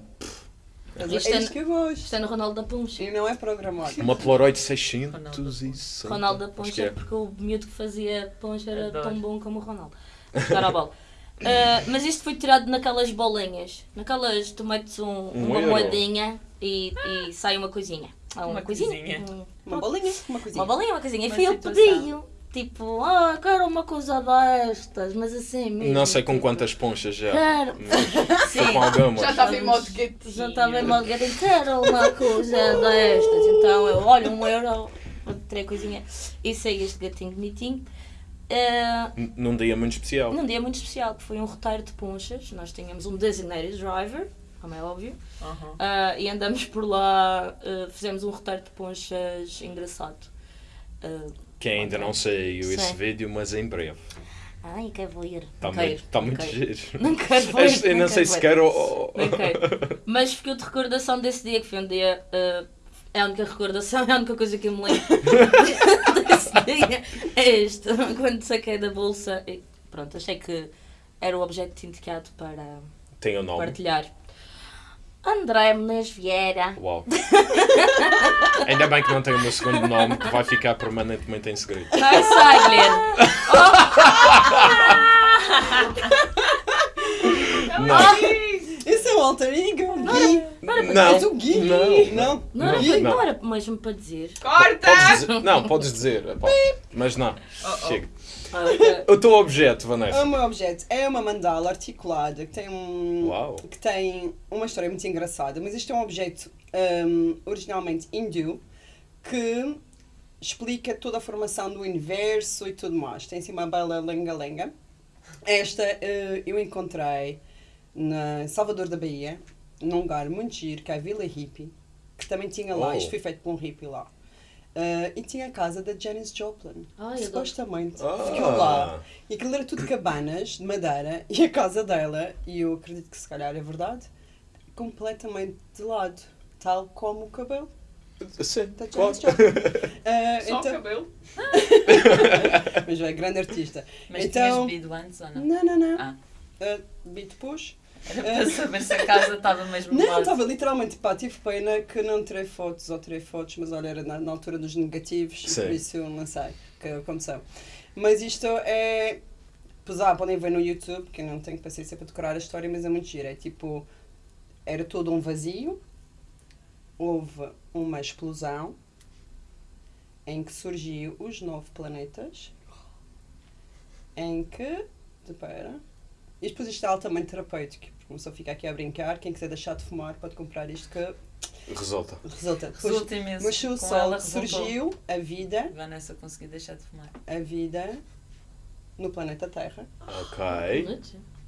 Isto É é, isto que eu gosto. isto é no Ronaldo da Poncha. E não é programado. Uma Polaroid 660. Ronaldo da Poncha, é. porque o miúdo que fazia Poncha era Adoro. tão bom como o Ronaldo. Jogar a bola. Ah, mas isto foi tirado naquelas bolinhas. Naquelas, tu metes um- Um uma euro. moedinha e, e sai uma coisinha. Ah, Uma coisinha. Um- Uma bolinha, uma coisinha. Uma bolinha, uma coisinha. E Uma fui eu situação. pedi. Tipo, ah, quero uma coisa destas, mas assim mesmo. Não sei com tipo, quantas ponchas já. Quero. Mas Foi com Sim. algumas. Já estava em modo gatinho. Já estava em modo gatinho, quero uma coisa destas. Então eu, olha, um euro, três coisinha. E sei este gatinho bonitinho. N- Num dia muito especial. num dia muito especial, que foi um roteiro de ponchas. Nós tínhamos um designated driver, como é óbvio. Uhum. Ah, e andamos por lá, ah, fizemos um roteiro de ponchas engraçado. Que ainda não saiu esse Sim. vídeo, mas em breve. ai, quero ver. Está Não muito, tá não muito giro. Não quero ver. Este- Eu não sei quero se quero. Não. Mas ficou de recordação desse dia, que foi um dia. ah, é a única recordação, é a única coisa que eu me lembro desse dia. É este. Quando saquei da bolsa. e pronto, achei que era o objeto indicado para Tem o nome. partilhar. André Menezes Vieira. Uau. Ainda bem que não tem o meu segundo nome, que vai ficar permanentemente em segredo. Ai, sai, Guilherme. Não, Esse é o alter ego. Gui. não, És o Gui. não. Não. Não era, Gui. para, Não. não era mesmo para dizer. Corta! Podes dizer, não, podes dizer. Mas não. Chega. O teu objeto, O Vanessa. meu objeto é uma mandala articulada que tem um Uau. que tem uma história muito engraçada, mas isto é um objeto hum, originalmente hindu que explica toda a formação do universo e tudo mais. Tem assim uma bela lenga-lenga. Esta eh, eu encontrei na Salvador da Bahia, num lugar muito giro, que é a Vila Hippie, que também tinha lá, Oh. isto foi feito por um hippie lá. Eh, e tinha a casa da Janis Joplin. Ai, que supostamente Ah. ficou lá. E aquilo era tudo cabanas de madeira e a casa dela, e eu acredito que se calhar é verdade, completamente de lado, tal como o cabelo Sim, da claro. Janis Joplin. Ah, Só o então, cabelo. mas é grande artista. Mas Então- tinhas bebido antes ou não? Não, não, não. Ah. Beat push. Era para saber se a casa estava mesmo Não, estava literalmente, pá, tive pena que não tirei fotos ou tirei fotos, mas olha, era na, na altura dos negativos, Sim. por isso sei que, são. Mas isto é. Pesar, podem ver no YouTube, que eu não tenho paciência para decorar a história, mas é muito giro. É tipo. Era todo um vazio, houve uma explosão em que surgiu os nove planetas, em que. Espera. E depois isto é altamente terapêutico. Porque Uma pessoa fica aqui a brincar, quem quiser deixar de fumar pode comprar isto que Resulta. resulta. Depois, Resulta imenso. mas o Com sol surgiu, a vida, Vanessa conseguiu deixar de fumar. a vida no planeta Terra, Ok.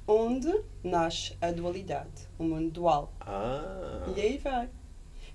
onde nasce a dualidade, o mundo dual. Ah. E aí vai.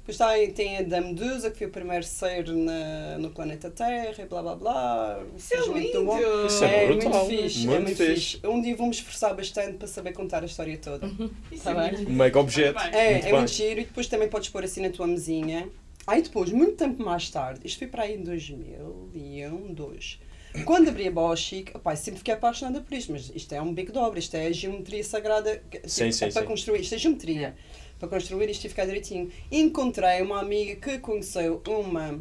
Depois tem, tem a da Medusa, que foi o primeiro ser na, no planeta Terra e blá blá blá. Isso é mundo. lindo! Isso é muito brutal. fixe, Muito é muito fixe. fixe. Um dia vou-me esforçar bastante para saber contar a história toda. Isso Tá é bem? muito Um mega objeto. É, Muito é bem. muito giro e depois também podes pôr assim na tua mesinha. Aí depois, muito tempo mais tarde, isto foi para aí em 2001, 2. Quando abri a Bosch, opá, sempre fiquei apaixonada por isto, mas isto é um bico de obra, isto é a geometria sagrada. Sim, tipo, sim, é para sim. construir, isto é geometria. Para construir isto e ficar direitinho. Encontrei uma amiga que conheceu uma,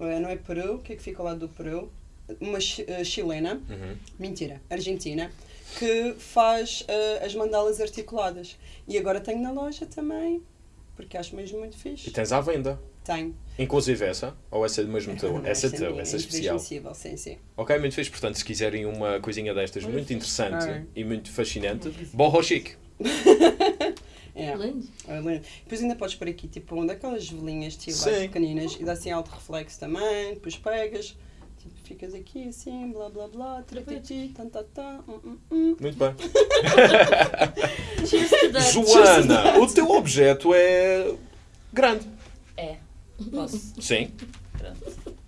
eh, não é Peru, o que é que fica ao lado do Peru? Uma eh, chilena, Uhum. mentira, argentina, que faz eh, as mandalas articuladas. E agora tenho na loja também, porque acho mesmo muito E fixe. tens à venda. Tenho. Inclusive essa, ou essa é mesmo teu? Essa é teu, essa é especial. intransmissível, sim, sim. Ok, muito fixe. Portanto, se quiserem uma coisinha destas Muito muito interessante É. e muito fascinante, borro chique. É. Lindo. é lindo. Depois ainda podes pôr aqui tipo um daquelas velinhas estiladas pequeninas e dá assim alto reflexo também, depois pegas, tipo, ficas aqui assim, blá blá blá, tratati, tan tan tan, hum, hum, hum. Muito bem. Cheers to that. Joana, o teu objeto é grande. É. Posso? Sim. Pronto.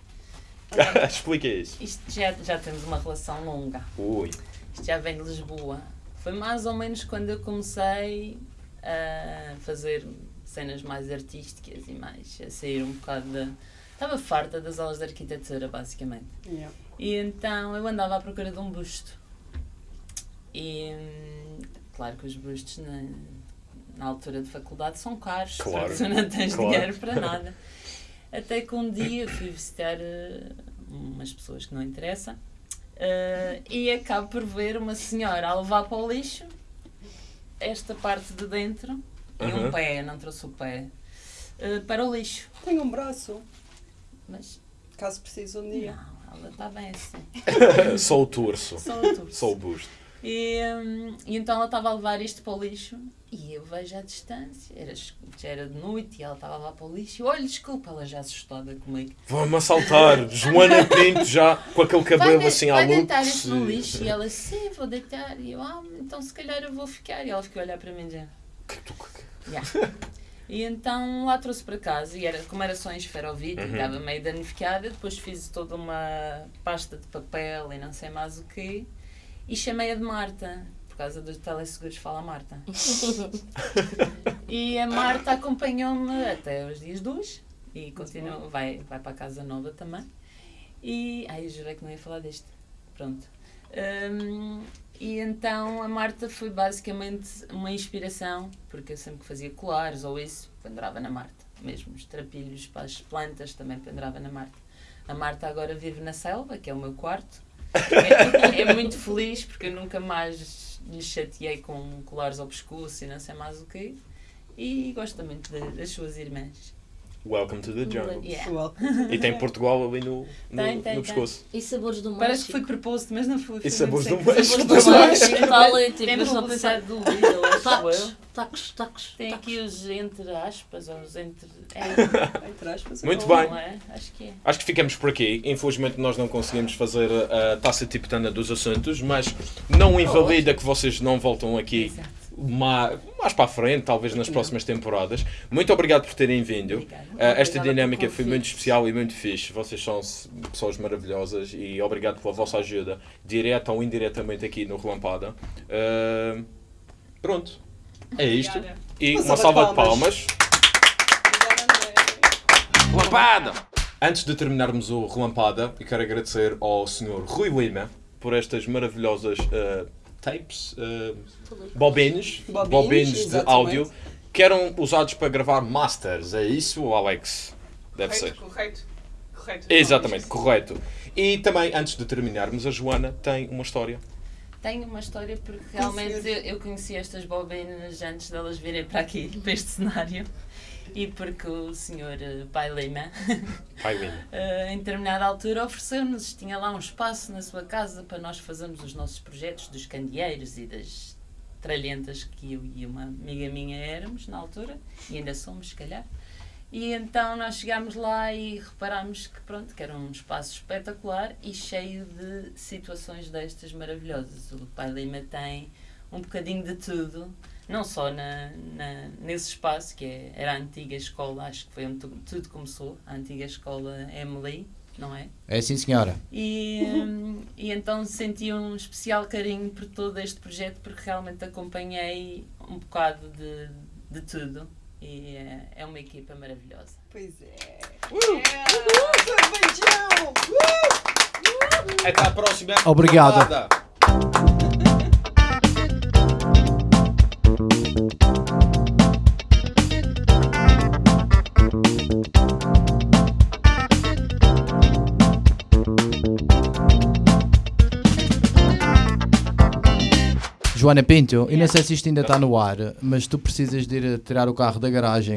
Explica isso. Isto já, já temos uma relação longa. Ui. Isto já vem de Lisboa. Foi mais ou menos quando eu comecei a fazer cenas mais artísticas e mais a sair um bocado da. Estava farta das aulas de arquitetura, basicamente. Yeah. E então eu andava à procura de um busto. E claro que os bustos na, na altura de faculdade são caros, Claro, porque tu não tens claro. dinheiro para nada. Até que um dia fui visitar eh, umas pessoas que não interessam eh, e acabo por ver uma senhora a levar para o lixo esta parte de dentro e Uhum. um pé, não trouxe o pé, eh, para o lixo. Tenho um braço, Mas caso precise um dia. não, ela está bem assim. Só o torso. Só o torso. Só o busto. E, hum, e então ela estava a levar isto para o lixo e eu vejo à distância, era, já era de noite e ela estava levar para o lixo. e, Olha, desculpa, ela já assustada comigo. Vão-me assaltar. Joana Pinto já com aquele cabelo vai, assim à vai luz. deitar isto no lixo e ela, sim, vou deitar. E eu, ah, então se calhar eu vou ficar. E ela ficou a olhar para mim já. Yeah. E então lá trouxe para casa e era, como era só em esferovite, Uhum. estava meio danificada, depois fiz toda uma pasta de papel e não sei mais o quê e chamei-a de Marta, por causa dos teleseguros fala Marta. e a Marta acompanhou-me até os dias dois e continua, vai, vai para a casa nova também. E. Ai, eu jurei que não ia falar disto. Pronto. Hum, e então a Marta foi basicamente uma inspiração, porque eu sempre que fazia colares ou isso, pendurava na Marta. Mesmo os trapilhos para as plantas também pendurava na Marta. A Marta agora vive na selva, que é o meu quarto. É, é muito feliz porque eu nunca mais lhe chateei com colares ao pescoço e não sei mais o quê. E gosta muito das suas irmãs. Welcome to the jungle. Yeah. E tem Portugal ali no, no, Tem, tem, no tem. pescoço. E sabores do México. Parece que foi proposed, mas não foi. E foi sabores do México. Sabores do México tal, tipo, pensava, do Lidl, tacos, tacos, tacos, Tem tacos. aqui os entre aspas, ou os entre. É, Entre aspas, Muito bom. bem. não é? Acho que é. Acho que ficamos por aqui. Infelizmente nós não conseguimos fazer a taça tibetana dos assuntos, mas não invalida que vocês não voltam aqui Exato. Ma- mais para a frente, talvez nas próximas temporadas. Muito obrigado por terem vindo. Uh, esta dinâmica foi muito especial e muito fixe. Vocês são pessoas maravilhosas e obrigado pela vossa ajuda, direta ou indiretamente aqui no Relampada. Uh, pronto, é isto. E Uma salva de palmas. André. Antes de terminarmos o Relampada, eu quero agradecer ao Sr. Rui Lima por estas maravilhosas uh, tapes, uh, bobines, Bobines, bobines de áudio que eram usados para gravar masters. É isso, Alex? Deve ser. Correto, correto. Correto. Exatamente, correto. E também, antes de terminarmos, a Joana tem uma história. Tenho uma história porque realmente eu, eu conheci estas bobinas antes delas virem para aqui, para este cenário. E porque o senhor eh, Pai Lima, Pai Lima. eh, em determinada altura, ofereceu-nos, tinha lá um espaço na sua casa para nós fazermos os nossos projetos dos candeeiros e das tralhentas que eu e uma amiga minha éramos na altura, e ainda somos, se calhar. E então nós chegámos lá e reparámos que pronto, que era um espaço espetacular e cheio de situações destas maravilhosas. O Pai Lima tem um bocadinho de tudo, não só na, na- nesse espaço que é- era a antiga escola, acho que foi onde tu- tudo começou, a antiga escola Emily, não é? É sim, senhora. E, hum, e então senti um especial carinho por todo este projeto porque realmente acompanhei um bocado de, de tudo e é, é uma equipa maravilhosa. Pois é. Yeah. Beijão! Até à próxima. Obrigado. Joana Pinto, eu não sei se isto ainda está no ar, mas tu precisas de ir tirar o carro da garagem